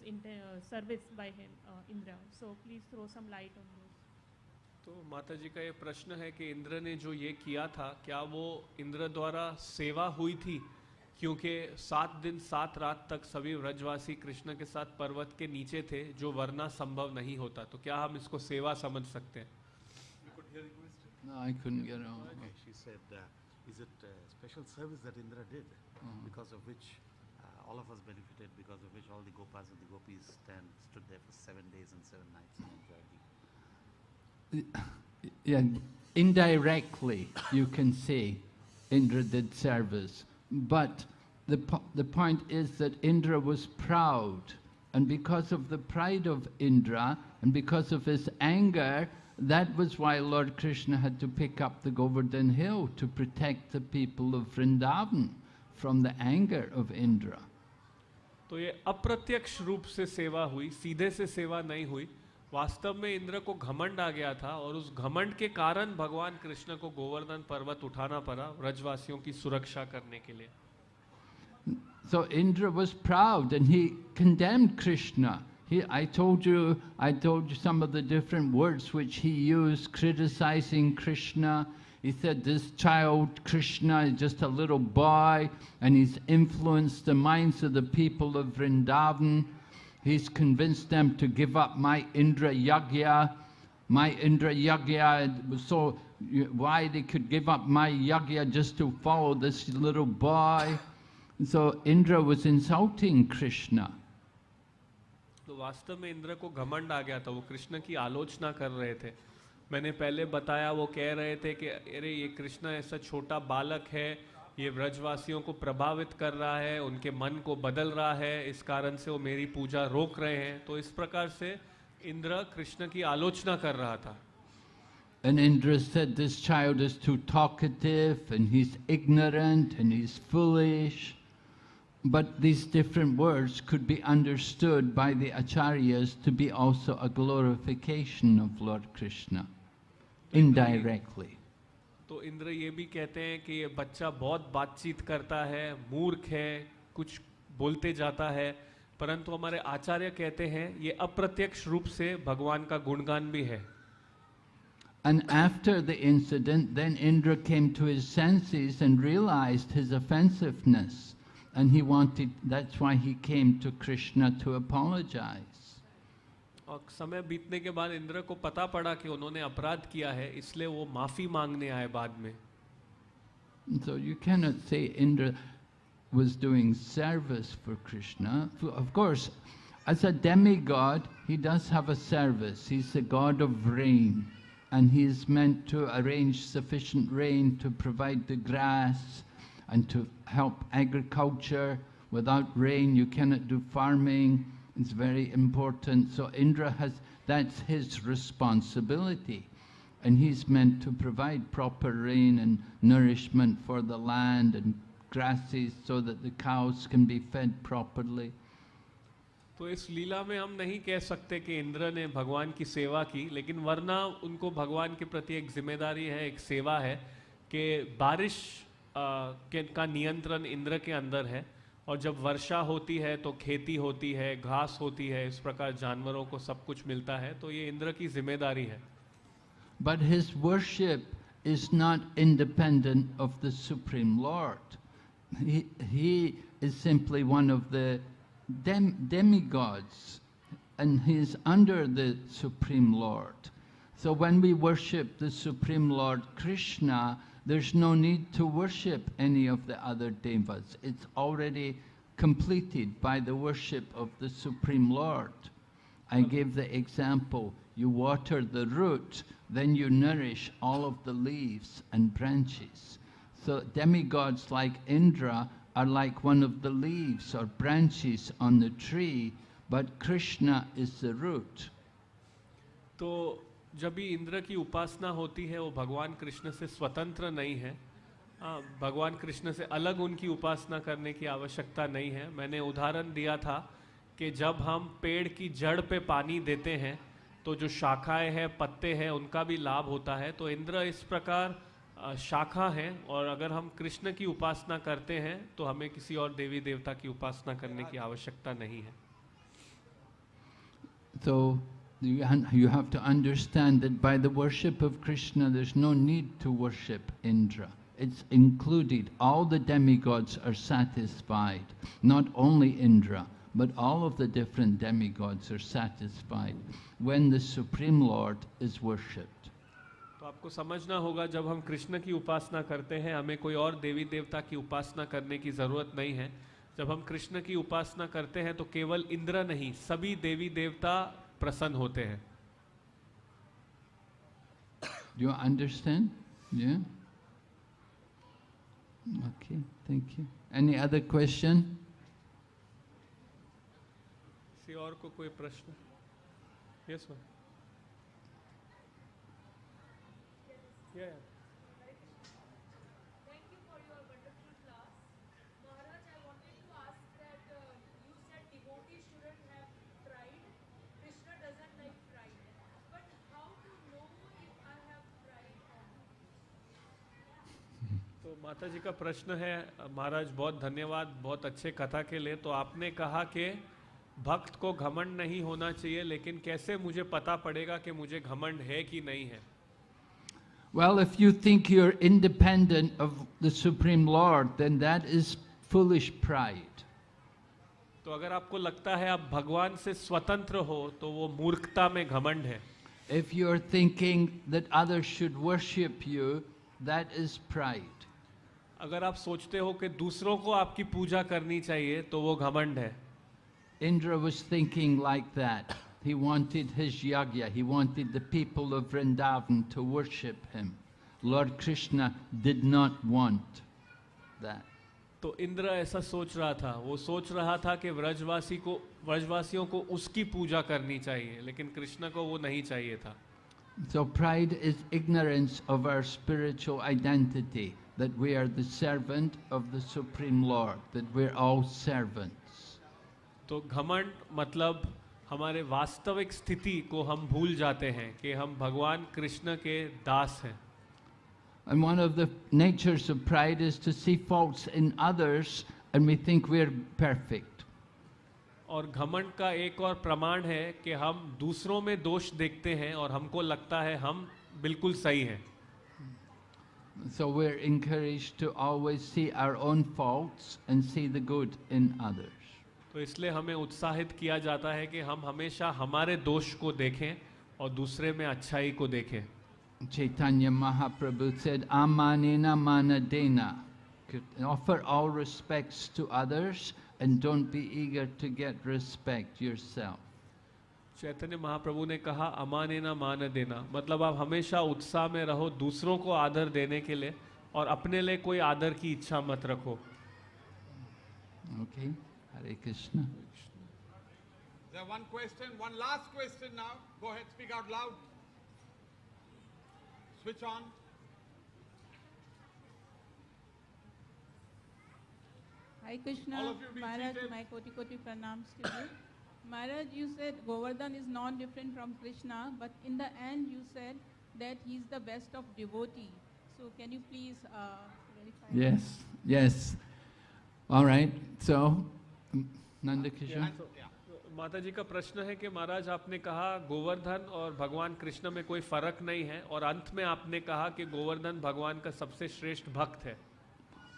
service by him, Indra. So please throw some light on this. तो माता जी का ये प्रश्न है कि इंद्र ने जो ये किया था क्या वो इंद्र द्वारा सेवा हुई थी क्योंकि सात दिन सात रात तक सभी व्रजवासी कृष्ण के साथ पर्वत के नीचे थे जो वरना संभव नहीं होता तो क्या हम इसको सेवा समझ सकते हैं No, I couldn't get it. Okay, she said, uh, is it a special service that Indra did, Mhm. because of which uh, all of us benefited, because of which all the gopas and the gopis stand, stood there for seven days and seven nights and enjoyed the Yeah, indirectly you can say Indra did service, but the, po- the point is that Indra was proud, and because of the pride of Indra and because of his anger, that was why Lord Krishna had to pick up the Govardhan hill to protect the people of Vrindavan from the anger of Indra. तो ये अप्रत्यक्ष रूप से सेवा हुई सीधे से सेवा नहीं हुई वास्तव में इंद्र को घमंड आ गया था और उस घमंड के कारण भगवान कृष्ण को गोवर्धन पर्वत उठाना पड़ा व्रजवासियों की सुरक्षा करने के लिए So Indra was proud and he condemned Krishna. He, I told you, I told you some of the different words which he used criticizing Krishna. He said this child Krishna is just a little boy and he's influenced the minds of the people of Vrindavan. He's convinced them to give up my Indra Yagya. My Indra Yagya so why they could give up my Yagya just to follow this little boy. So Indra was insulting Krishna. तो वास्तव में इंद्र को घमंड आ गया था वो कृष्ण की आलोचना कर रहे थे मैंने पहले बताया वो कह रहे थे कि अरे ये कृष्ण ऐसा छोटा बालक है ये व्रजवासियों को प्रभावित कर रहा है उनके मन को बदल रहा है इस कारण से वो मेरी पूजा रोक रहे हैं तो इस प्रकार से इंद्र कृष्ण की आलोचना कर रहा था And Indra said, This child is too talkative and he's ignorant and he's foolish. But these different words could be understood by the acharyas to be also a glorification of Lord Krishna, indirectly. तो इंद्र ये भी कहते हैं कि ये बच्चा बहुत बातचीत करता है मूर्ख है कुछ बोलते जाता है परंतु हमारे आचार्य कहते हैं ये अप्रत्यक्ष रूप से भगवान का गुणगान भी है And after the incident, then Indra came to his senses and realized his offensiveness. And he wanted, that's why he came to Krishna to apologize. और समय बीतने के बाद इंद्र को पता पड़ा कि उन्होंने अपराध किया है इसलिए वो माफ़ी मांगने आए बाद में So you cannot say Indra was doing service for Krishna. Of course, as a demigod, he does have a service. He's the god of rain, and he is meant to arrange sufficient rain to provide the grass and to help agriculture. Without rain, you cannot do farming. It's very important. So Indra has, that's his responsibility. And he's meant to provide proper rain and nourishment for the land and grasses so that the cows can be fed properly. तो इस लीला में हम नहीं कह सकते कि इंद्र ने भगवान की सेवा की लेकिन वरना उनको भगवान के प्रति एक ज़िम्मेदारी है एक सेवा है कि बारिश आ, के का नियंत्रण इंद्र के अंदर है और जब वर्षा होती है तो खेती होती है, घास होती है, इस प्रकार जानवरों को सब कुछ मिलता है तो ये इंद्र की ज़िम्मेदारी है। But his worship is not independent of the supreme lord he is simply one of the demigods and he is under the supreme lord so when we worship the supreme lord Krishna there's no need to worship any of the other devas. It's already completed by the worship of the Supreme Lord. I gave the example, you water the root, then you nourish all of the leaves and branches. So demigods like Indra are like one of the leaves or branches on the tree, but Krishna is the root. तो जब भी इंद्र की उपासना होती है वो भगवान कृष्ण से स्वतंत्र नहीं है। हाँ, भगवान कृष्ण से अलग उनकी उपासना करने की आवश्यकता नहीं है। मैंने उदाहरण दिया था कि जब हम पेड़ की जड़ पे पानी देते हैं तो जो शाखाएँ हैं पत्ते हैं उनका भी लाभ होता है। तो इंद्र इस प्रकार शाखा है और अगर हम कृष्ण की उपासना करते हैं तो हमें किसी और देवी देवता की उपासना करने की आवश्यकता नहीं है। So you, you have to understand that by the worship of Krishna, there's no need to worship Indra. It's included. All the demigods are satisfied. Not only Indra, but all of the different demigods are satisfied when the Supreme Lord is worshipped. तो आपको समझना होगा जब हम कृष्ण की उपासना करते हैं हमें कोई और देवी देवता की उपासना करने की ज़रूरत नहीं है जब हम कृष्ण की उपासना करते हैं तो केवल इंद्र नहीं सभी देवी देवता प्रसन्न होते हैं। जो understand okay thank you any other question किसी और को कोई प्रश्न? यस सर या माता जी का प्रश्न है महाराज बहुत धन्यवाद बहुत अच्छे कथा के लिए। तो आपने कहा कि भक्त को घमंड नहीं होना चाहिए लेकिन कैसे मुझे पता पड़ेगा कि मुझे घमंड है कि नहीं है? Well if you think you independent of the supreme lord then that is foolish pride तो अगर आपको लगता है आप भगवान से स्वतंत्र हो तो वो मूर्खता में घमंड है। If you are thinking that other should worship you that is pride अगर आप सोचते हो कि दूसरों को आपकी पूजा करनी चाहिए तो वो घमंड है Indra was thinking like that. He wanted his yagya, he wanted the people of Vrindavan to worship him. Lord Krishna did not want that. तो इंद्र ऐसा सोच रहा था वो सोच रहा था कि व्रजवासी को व्रजवासियों को उसकी पूजा करनी चाहिए लेकिन कृष्ण को वो नहीं चाहिए था So pride is ignorance of our spiritual identity, that we are the servant of the Supreme Lord, that we're all servants. तो घमंड मतलब हमारे वास्तविक स्थिति को हम भूल जाते हैं कि हम भगवान कृष्ण के दास हैं And one of the natures of pride is to see faults in others and we think we're perfect. और घमंड का एक और प्रमाण है कि हम दूसरों में दोष देखते हैं और हमको लगता है हम बिल्कुल सही हैं So we're encouraged to always see our own faults and see the good in others. तो इसलिए हमें उत्साहित किया जाता है कि हम हमेशा हमारे दोष को देखें और दूसरे में अच्छाई को देखें Chaitanya Mahaprabhu said, Amanena manadena. Offer all respects to others and don't be eager to get respect yourself. Chaitanya Mahaprabhu ने कहा अमाने ना मान देना मतलब आप हमेशा उत्साह में रहो दूसरों को आदर देने के लिए और अपने लिए कोई आदर की इच्छा मत रखो Okay? Hare Krishna. There one question, one last question now. Go ahead, speak out loud. Switch on. Hi Krishna, Maharaj, my koti koti pranams to you. Maharaj, you said Govardhan is not different from Krishna, but in the end you said that he is the best of devotee. So can you please uh, verify? Yes, that? yes. All right, so, mm, Nanda Kishore? माता जी का प्रश्न है कि महाराज आपने कहा गोवर्धन और भगवान कृष्ण में कोई फ़र्क नहीं है और अंत में आपने कहा कि गोवर्धन भगवान का सबसे श्रेष्ठ भक्त है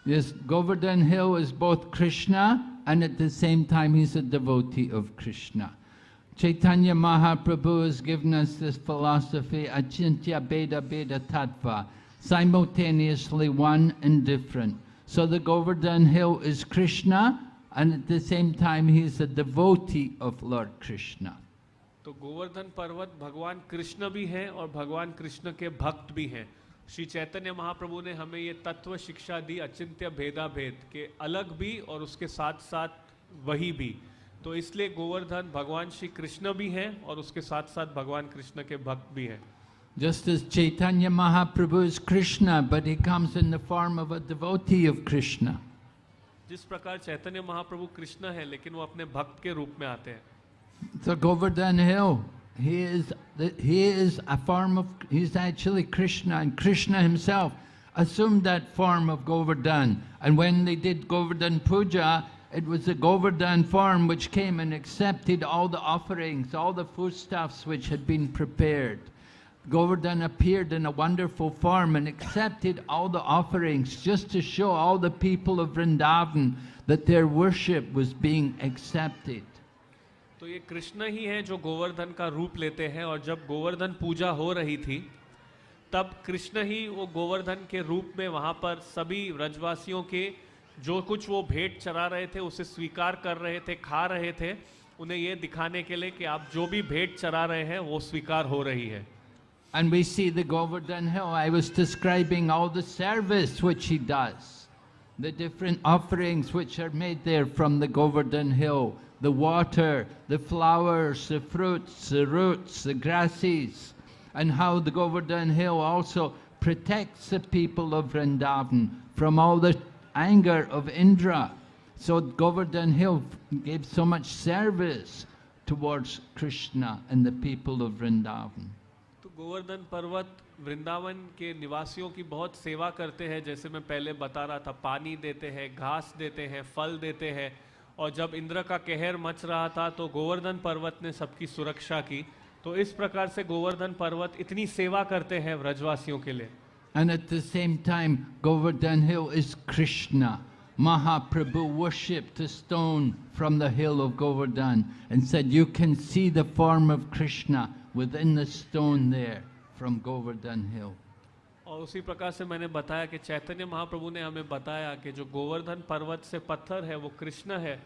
Yes, Govardhan Hill is both Krishna and at the same time he's a devotee of Krishna. Chaitanya Mahaprabhu has given us this philosophy, Achintya Beda Beda Tattva, simultaneously one and different. So the Govardhan Hill is Krishna and at the same time he is a devotee of Lord Krishna. तो गोवर्धन पर्वत भगवान कृष्ण भी हैं और भगवान कृष्ण के भक्त भी हैं श्री चैतन्य महाप्रभु ने हमें ये तत्व शिक्षा दी अचिंत्य भेदा भेद के अलग भी और उसके साथ साथ वही भी। तो इसलिए गोवर्धन भगवान श्री कृष्ण भी हैं और उसके साथ साथ भगवान कृष्ण के भक्त भी हैं। Just as Chaitanya Mahaprabhu is Krishna, but he comes in the form of a devotee of Krishna. जिस प्रकार चैतन्य महाप्रभु कृष्ण है लेकिन वो अपने भक्त के रूप में आते हैं। So Govardhan Hill, he is the, he is a form of he's actually Krishna, and Krishna himself assumed that form of Govardhan. And when they did Govardhan Puja, it was the Govardhan form which came and accepted all the offerings, all the foodstuffs which had been prepared. Govardhan appeared in a wonderful form and accepted all the offerings just to show all the people of Vrindavan that their worship was being accepted. तो ये कृष्ण ही हैं जो गोवर्धन का रूप लेते हैं और जब गोवर्धन पूजा हो रही थी तब कृष्ण ही वो गोवर्धन के रूप में वहाँ पर सभी ब्रजवासियों के जो कुछ वो भेंट चरा रहे थे उसे स्वीकार कर रहे थे खा रहे थे उन्हें ये दिखाने के लिए कि आप जो भी भेंट चरा रहे हैं वो स्वीकार हो रही है And we see the Govardhan Hill. I was describing all the service which he does, the different offerings which are made there from the Govardhan Hill, the water, the flowers, the fruits, the roots, the grasses, and how the Govardhan Hill also protects the people of Vrindavan from all the anger of Indra. So Govardhan Hill gave so much service towards Krishna and the people of Vrindavan. तो गोवर्धन पर्वत वृंदावन के निवासियों की बहुत सेवा करते हैं जैसे मैं पहले बता रहा था पानी देते हैं घास देते हैं फल देते हैं और जब इंद्र का कहर मच रहा था तो गोवर्धन पर्वत ने सबकी सुरक्षा की तो इस प्रकार से गोवर्धन पर्वत इतनी सेवा करते हैं व्रजवासियों के लिए And at the same time, Govardhan Hill is Krishna. Mahaprabhu worshipped a stone from the hill of Govardhan and said, You can see the form of Krishna within the stone there from Govardhan Hill. और उसी प्रकार से मैंने बताया कि चैतन्य महाप्रभु ने हमें बताया कि जो गोवर्धन पर्वत से पत्थर है वो कृष्ण है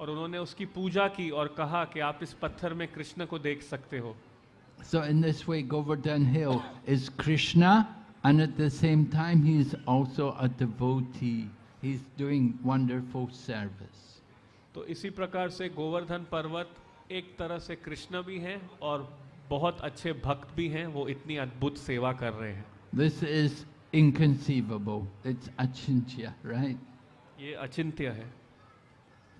और उन्होंने उसकी पूजा की और कहा कि आप इस पत्थर में कृष्ण को देख सकते हो So, in this way, Govardhan Hill is Krishna, and at the same time, he is also a devotee. He's doing wonderful service. तो इसी प्रकार से गोवर्धन पर्वत एक तरह से कृष्ण भी हैं और बहुत अच्छे भक्त भी हैं वो इतनी अद्भुत सेवा कर रहे हैं This is inconceivable. It's achintya, right? ये अचिंत्य है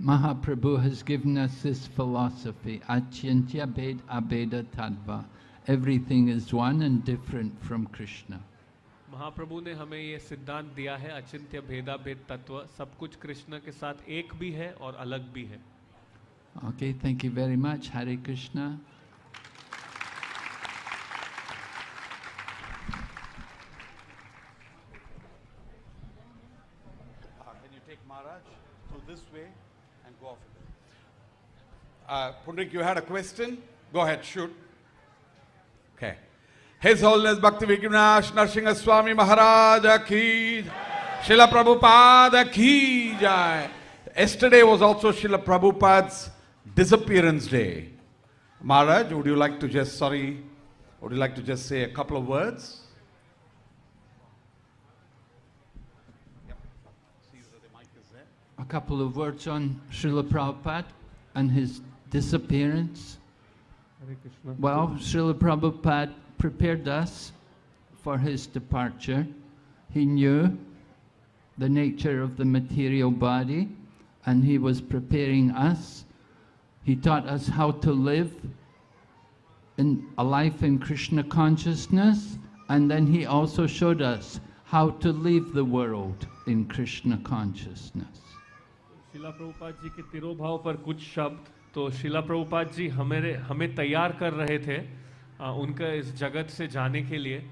Mahaprabhu has given us this philosophy, achintya bed abeda tadva. Everything is one and different from Krishna. महाप्रभु ने हमें ये सिद्धांत दिया है अचिंत्य भेदा भेद तत्व सब कुछ कृष्ण के साथ एक भी है और अलग भी है Okay, thank you very much. Hare Krishna. Uh, Pundrik, you had a question? Go ahead, shoot. Okay. His Holiness Bhakti Vignash Narsingha Swami Maharaj ki Srila Prabhupada ki jai. Yesterday was also Srila Prabhupada's disappearance day. Maharaj, would you like to just, sorry, would you like to just say a couple of words? A couple of words on Srila Prabhupada and his disappearance. Well, Srila Prabhupada prepared us for his departure. He knew the nature of the material body and he was preparing us. He taught us how to live in a life in Krishna consciousness and then he also showed us how to leave the world in Krishna consciousness. Srila Prabhupada ji ke tirobhav par kuch shabd तो शिला प्रभुपाद जी हमें हमें तैयार कर रहे थे आ, उनका इस जगत से जाने के लिए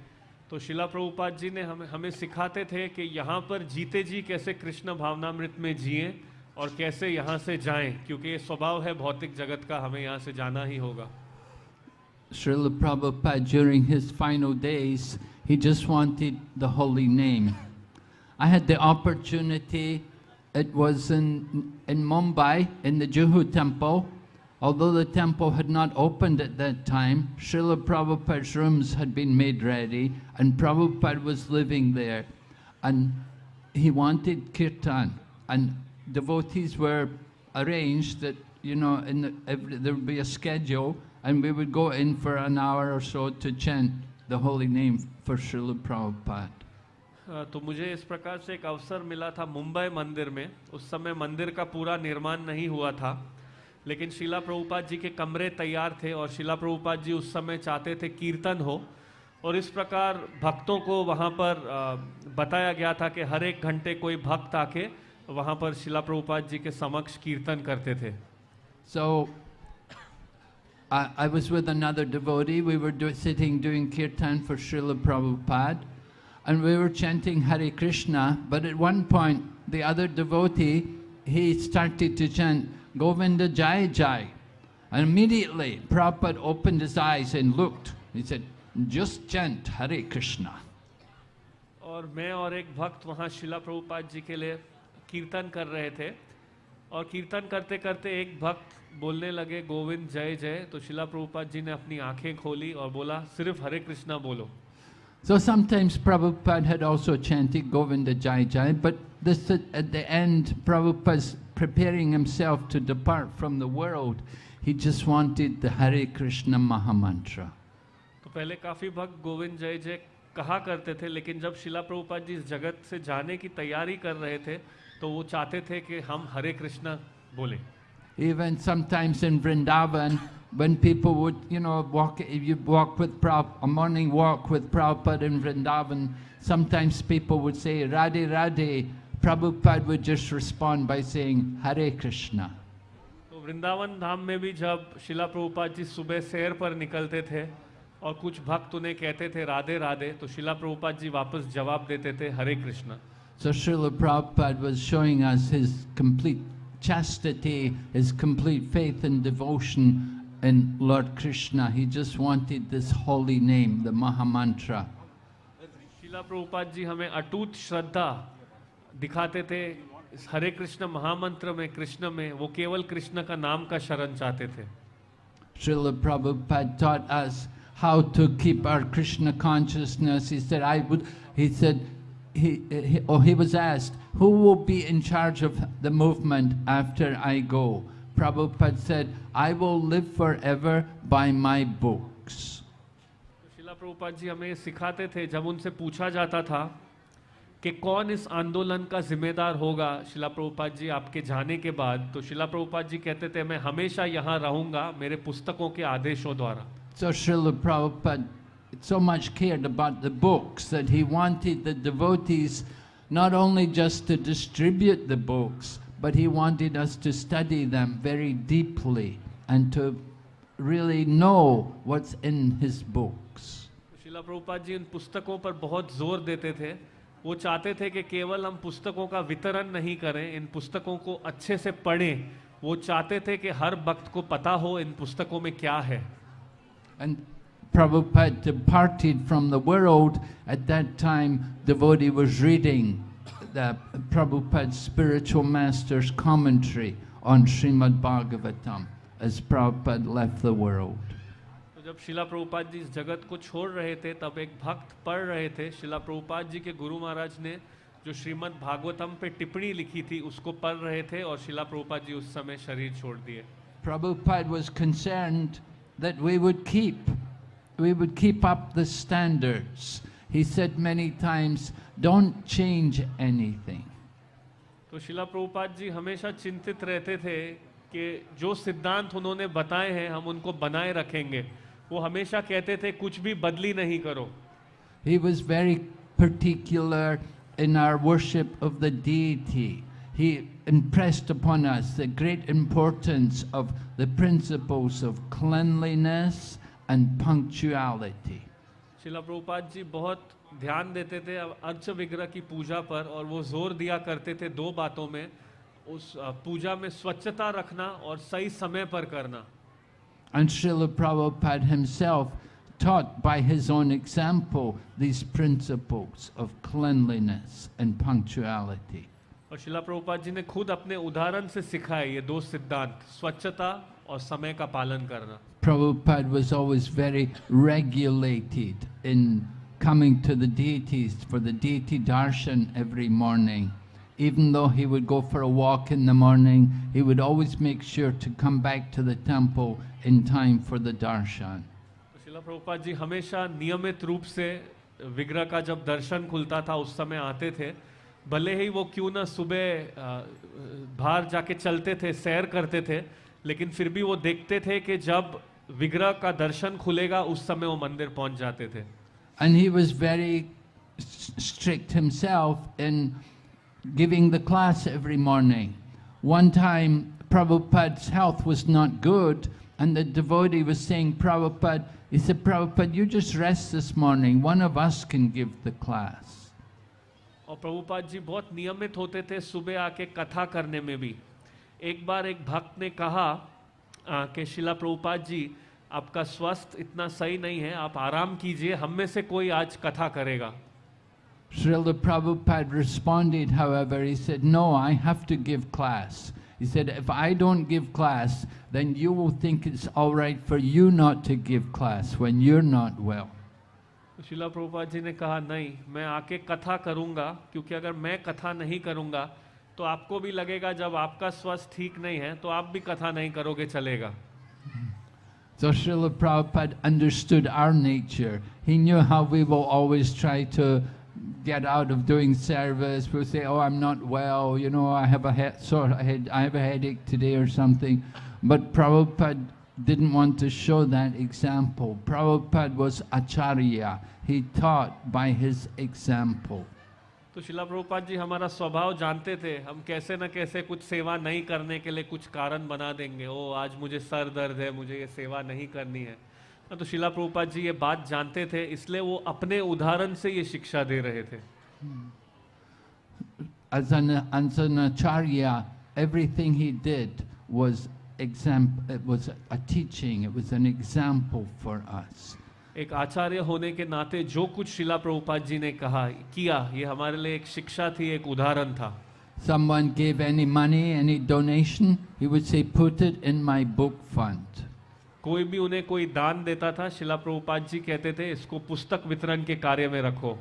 तो शिला प्रभुपाद जी ने हमें हमें सिखाते थे कि यहाँ पर जीते जी कैसे कृष्ण भावनामृत में जिए और कैसे यहाँ से जाएँ क्योंकि ये स्वभाव है भौतिक जगत का हमें यहाँ से जाना ही होगा Srila Prabhupada, during his final days, he just wanted the holy name. I had the opportunity, it was in, in Mumbai, in the Juhu temple. Although the temple had not opened at that time, Srila Prabhupada's rooms had been made ready, and Prabhupada was living there. And he wanted kirtan, and devotees were arranged that, you know, in the, every, there would be a schedule, and we would go in for an hour or so to chant the holy name for Srila Prabhupada. तो मुझे इस प्रकार से एक अवसर मिला था मुंबई मंदिर में। उस समय मंदिर का पूरा निर्माण नहीं हुआ था लेकिन शिला प्रभुपाद जी के कमरे तैयार थे और शिला प्रभुपाद जी उस समय चाहते थे कीर्तन हो। और इस प्रकार भक्तों को वहाँ पर बताया गया था कि हर एक घंटे कोई भक्त आके वहाँ पर शिला प्रभुपाद जी के समक्ष कीर्तन करते थे। So I, I was with another devotee. We were do, sitting doing kirtan for and we were chanting Hare Krishna. But at one point, the other devotee he started to chant Govinda Jai Jai, and immediately Prabhupada opened his eyes and looked. He said, "Just chant Hare Krishna." और मैं और एक भक्त वहाँ शिला प्रभुपाद जी के लिए कीर्तन कर रहे थे और कीर्तन करते करते एक भक्त बोलने लगे गोविंद जय जय तो शिला प्रभुपाद जी ने अपनी आँखें खोली और बोला सिर्फ़ हरे कृष्णा बोलो So sometimes Prabhupada had also chanted Govinda Jai Jai, but this at, the end, Prabhupada's preparing himself to depart from the world. He just wanted the Hare Krishna Mahamantra. तो पहले काफ़ी भक्त गोविंद जय जय कहा करते थे लेकिन जब शिला प्रभुपाद जी इस जगत से जाने की तैयारी कर रहे थे तो वो चाहते थे कि हम हरे कृष्णा बोले Even sometimes in Vrindavan, when people would, you know, walk, if you walk with Prabhupada, a morning walk with Prabhupada in Vrindavan, sometimes people would say, Radhe Radhe. Prabhupada would just respond by saying, Hare Krishna. तो वृंदावन धाम में भी जब शिला प्रभुपाद जी सुबह सैर पर निकलते थे और कुछ भक्त उन्हें कहते थे राधे राधे तो शिला प्रभुपाद जी वापस जवाब देते थे हरे Krishna So Srila Prabhupada was showing us his complete chastity, his complete faith and devotion in Lord Krishna. He just wanted this holy name, the Mahamantra. शिला प्रभुपाद जी हमें अटूट श्रद्धा दिखाते थे इस हरे कृष्ण महामंत्र में कृष्ण में वो केवल कृष्ण का नाम का शरण चाहते थे Srila Prabhupada taught us how to keep our Krishna consciousness. He said, I would, he said, he, he, oh, he was asked, who will be in charge of the movement after I go? Prabhupada said, I will live forever by my books. तो शिला प्रभुपाद जी हमें सिखाते थे जब उनसे पूछा जाता था कि कौन इस आंदोलन का जिम्मेदार होगा शिला प्रभुपाद जी आपके जाने के बाद तो शिला प्रभुपाद जी कहते थे मैं हमेशा यहाँ रहूँगा मेरे पुस्तकों के आदेशों द्वारा So Srila Prabhupada so much cared about the books that he wanted the devotees not only just to distribute the books, but he wanted us to study them very deeply and to really know what's in his books. शिला प्रभुपाद जी इन पुस्तकों पर बहुत जोर देते थे वो चाहते थे कि केवल हम पुस्तकों का वितरण नहीं करें इन पुस्तकों को अच्छे से पढ़ें वो चाहते थे कि हर भक्त को पता हो इन पुस्तकों में क्या है And Prabhupada departed from the world. At that time, devotee was reading the Prabhupada's spiritual master's commentary on Srimad Bhagavatam as Prabhupada left the world. तो जब शिला प्रभुपाद जी इस जगत को छोड़ रहे थे तब एक भक्त पढ़ रहे थे शिला प्रभुपाद जी के गुरु महाराज ने जो श्रीमद् भागवतम पे टिप्पणी लिखी थी उसको पढ़ रहे थे और शिला प्रभुपाद जी उस समय शरीर छोड़ दिए Prabhupada was concerned that we would keep, we would keep up the standards. He said many times, don't change anything. तो शिला प्रभुपाद जी हमेशा चिंतित रहते थे कि जो सिद्धांत उन्होंने बताए हैं हम उनको बनाए रखेंगे वो हमेशा कहते थे कुछ भी बदली नहीं करो He was very particular in our worship of the deity. He impressed upon us the great importance of the principles of cleanliness and punctuality. शिला प्रभुपाद जी बहुत ध्यान देते थे अर्च विग्रह की पूजा पर और वो ज़ोर दिया करते थे दो बातों में उस पूजा में स्वच्छता रखना और सही समय पर करना And Srila Prabhupada himself taught by his own example these principles of cleanliness and punctuality. और शिला प्रभुपाद जी ने खुद अपने उदाहरण से सिखाए ये दो सिद्धांत स्वच्छता और समय का पालन करना Prabhupada was always very regulated in coming to the deities for the deity darshan every morning. Even though he would go for a walk in the morning, he would always make sure to come back to the temple in time for the darshan. तो शिला प्रभुपाद जी हमेशा नियमित रूप से विग्रह का जब दर्शन खुलता था उस समय आते थे भले ही वो क्यों ना सुबह अ, बाहर जाके चलते थे सैर करते थे लेकिन फिर भी वो देखते थे कि जब विग्रह का दर्शन खुलेगा उस समय वो मंदिर पहुँच जाते थे And he was very strict himself in giving the class every morning. One time, Prabhupada's health was not good, and the devotee was saying, Prabhupada, he said, Prabhupada, you just rest this morning. One of us can give the class. और प्रभुपाद जी बहुत नियमित होते थे सुबह आके कथा करने में भी एक बार एक भक्त ने कहा कि शिला प्रभुपाद जी आपका स्वास्थ्य इतना सही नहीं है आप आराम कीजिए हम में से कोई आज कथा करेगा Srila Prabhupada responded, however, he said, No, I have to give class. He said, If I don't give class, then you will think it's all right for you not to give class when you're not well. तो शिला प्रभुपाद जी ने कहा नहीं मैं आके कथा करूँगा क्योंकि अगर मैं कथा नहीं करूँगा तो आपको भी लगेगा जब आपका स्वास्थ्य ठीक नहीं है तो आप भी कथा नहीं करोगे चलेगा So Srila Prabhupada understood our nature. He knew how we will always try to get out of doing service. We'll say, "Oh, I'm not well. You know, I have a head, sore head. I have a headache today or something." But Prabhupada didn't want to show that example. Prabhupada was acharya. He taught by his example. तो शिला प्रभुपाद जी हमारा स्वभाव जानते थे हम कैसे न कैसे कुछ सेवा नहीं करने के लिए कुछ कारण बना देंगे ओ आज मुझे सर दर्द है मुझे ये सेवा नहीं करनी है तो शिला प्रभुपाद जी ये बात जानते थे इसलिए वो अपने उदाहरण से ये शिक्षा दे रहे थे As an, as an acharya, everything he did was exam- It was a teaching. Example. एक आचार्य होने के नाते जो कुछ शिला प्रभुपाद जी ने कहा किया ये हमारे लिए एक शिक्षा थी एक उदाहरण था Someone gave any money, any donation, he would say, "Put it in my book fund." कोई भी उन्हें कोई दान देता था शिला प्रभुपाद जी कहते थे इसको पुस्तक वितरण के कार्य में रखो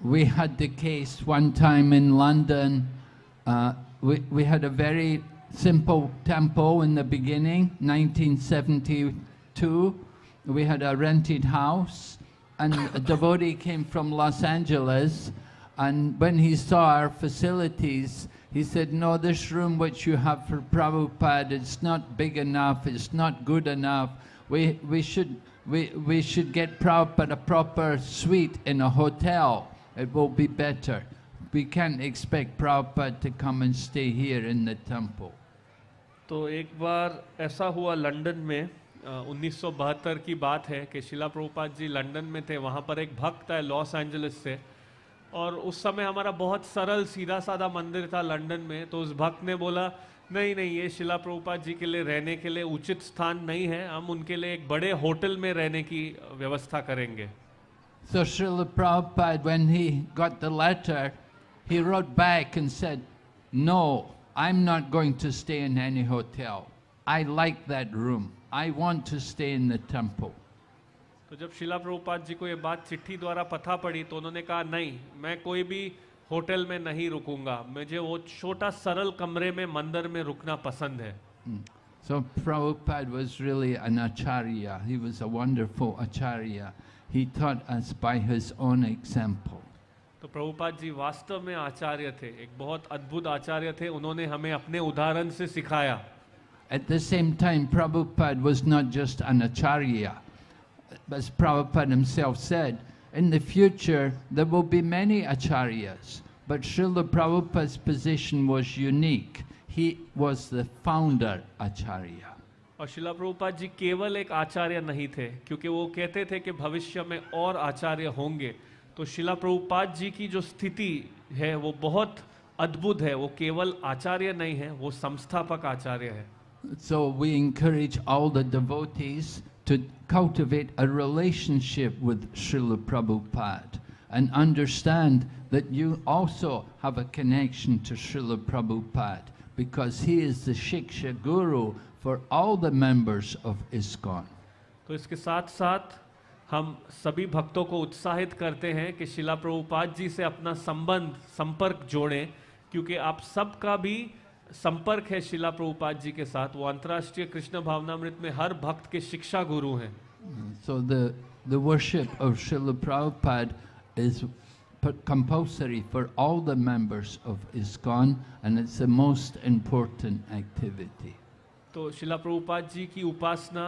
We had the case one time in London. Uh, we, we had a very simple temple in the beginning, 1972. We had a rented house, and a devotee came from Los Angeles. And when he saw our facilities, he said, No, this room which you have for Prabhupada, it's not big enough, it's not good enough. We, we, should, we, we should get Prabhupada a proper suite in a hotel. It will be better. We can't expect Prabhupada to come and stay here in the temple. तो एक बार ऐसा हुआ London में 1972 की बात है कि शिला Prabhupada ji London में थे वहाँ पर एक भक्त है लॉस एंजलिस से और उस समय हमारा बहुत सरल सीधा साधा मंदिर था लंदन में तो उस भक्त ने बोला नहीं नहीं ये शिला प्रभुपाद जी के लिए रहने के लिए उचित स्थान नहीं है हम उनके लिए एक बड़े होटल में रहने की व्यवस्था करेंगे So Srila Prabhupada, when he got the letter, he wrote back and said, No, I'm not going to stay in any hotel. I like that room. I want to stay in the temple. तो जब शिला प्रभुपाद जी को ये बात चिट्ठी द्वारा पता पड़ी तो उन्होंने कहा नहीं मैं कोई भी होटल में नहीं रुकूँगा मुझे वो छोटा सरल कमरे में मंदिर में रुकना पसंद है Mm. So Prabhupada was really an acharya. He was a wonderful acharya. He taught us by his own example. तो प्रभुपाद जी वास्तव में आचार्य थे एक बहुत अद्भुत आचार्य थे उन्होंने हमें अपने उदाहरण से सिखाया At the same time, Prabhupada was not just an acharya. As Prabhupada himself said, in the future there will be many acharyas, but Srila Prabhupada's position was unique. He was the founder acharya. और शिला प्रभुपाद जी केवल एक आचार्य नहीं थे क्योंकि वो कहते थे कि भविष्य में और आचार्य होंगे तो शिला प्रभुपाद जी की जो स्थिति है वो बहुत अद्भुत है वो केवल आचार्य नहीं है वो संस्थापक आचार्य है So we encourage all the devotees to cultivate a relationship with Srila Prabhupada and understand that you also have a connection to Srila Prabhupada because he is the Shiksha Guru for all the members of ISKCON. तो इसके साथ साथ हम सभी भक्तों को उत्साहित करते हैं कि शिला प्रभुपाद जी से अपना संबंध संपर्क जोड़ें क्योंकि आप सबका भी संपर्क है शिला प्रभुपाद जी के साथ। वो अंतरराष्ट्रीय कृष्ण भावनामृत में हर भक्त के शिक्षा गुरु हैं। So the the worship of Srila Prabhupada is compulsory for all the members of ISKCON and it's the most important activity तो शिला प्रभुपाद जी की उपासना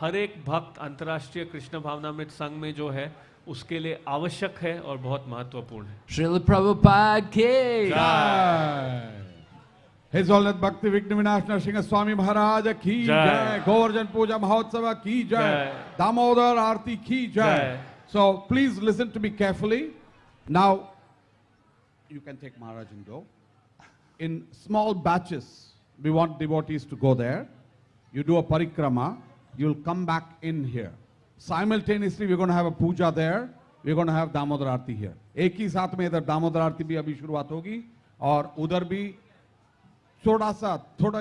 हर एक भक्त अंतर्राष्ट्रीय कृष्ण भावनामृत संघ में जो है उसके लिए आवश्यक है और बहुत महत्वपूर्ण है। श्रील प्रभुपाद के हिजोलत भक्ति विघ्न विनाश नरसिंह स्वामी महाराज की जय। गोवर्धन पूजा महोत्सव की जय। दामोदर आरती की जय। So please listen to me carefully now you can take Maharaj in do in small batches we want devotees to go there you do a parikrama you will come back in here simultaneously we gonna have a puja there we gonna have Damodar aarti here एक ही साथ में इधर दामोदर आरती भी अभी शुरुआत होगी और उधर भी थोड़ा सा थोड़ा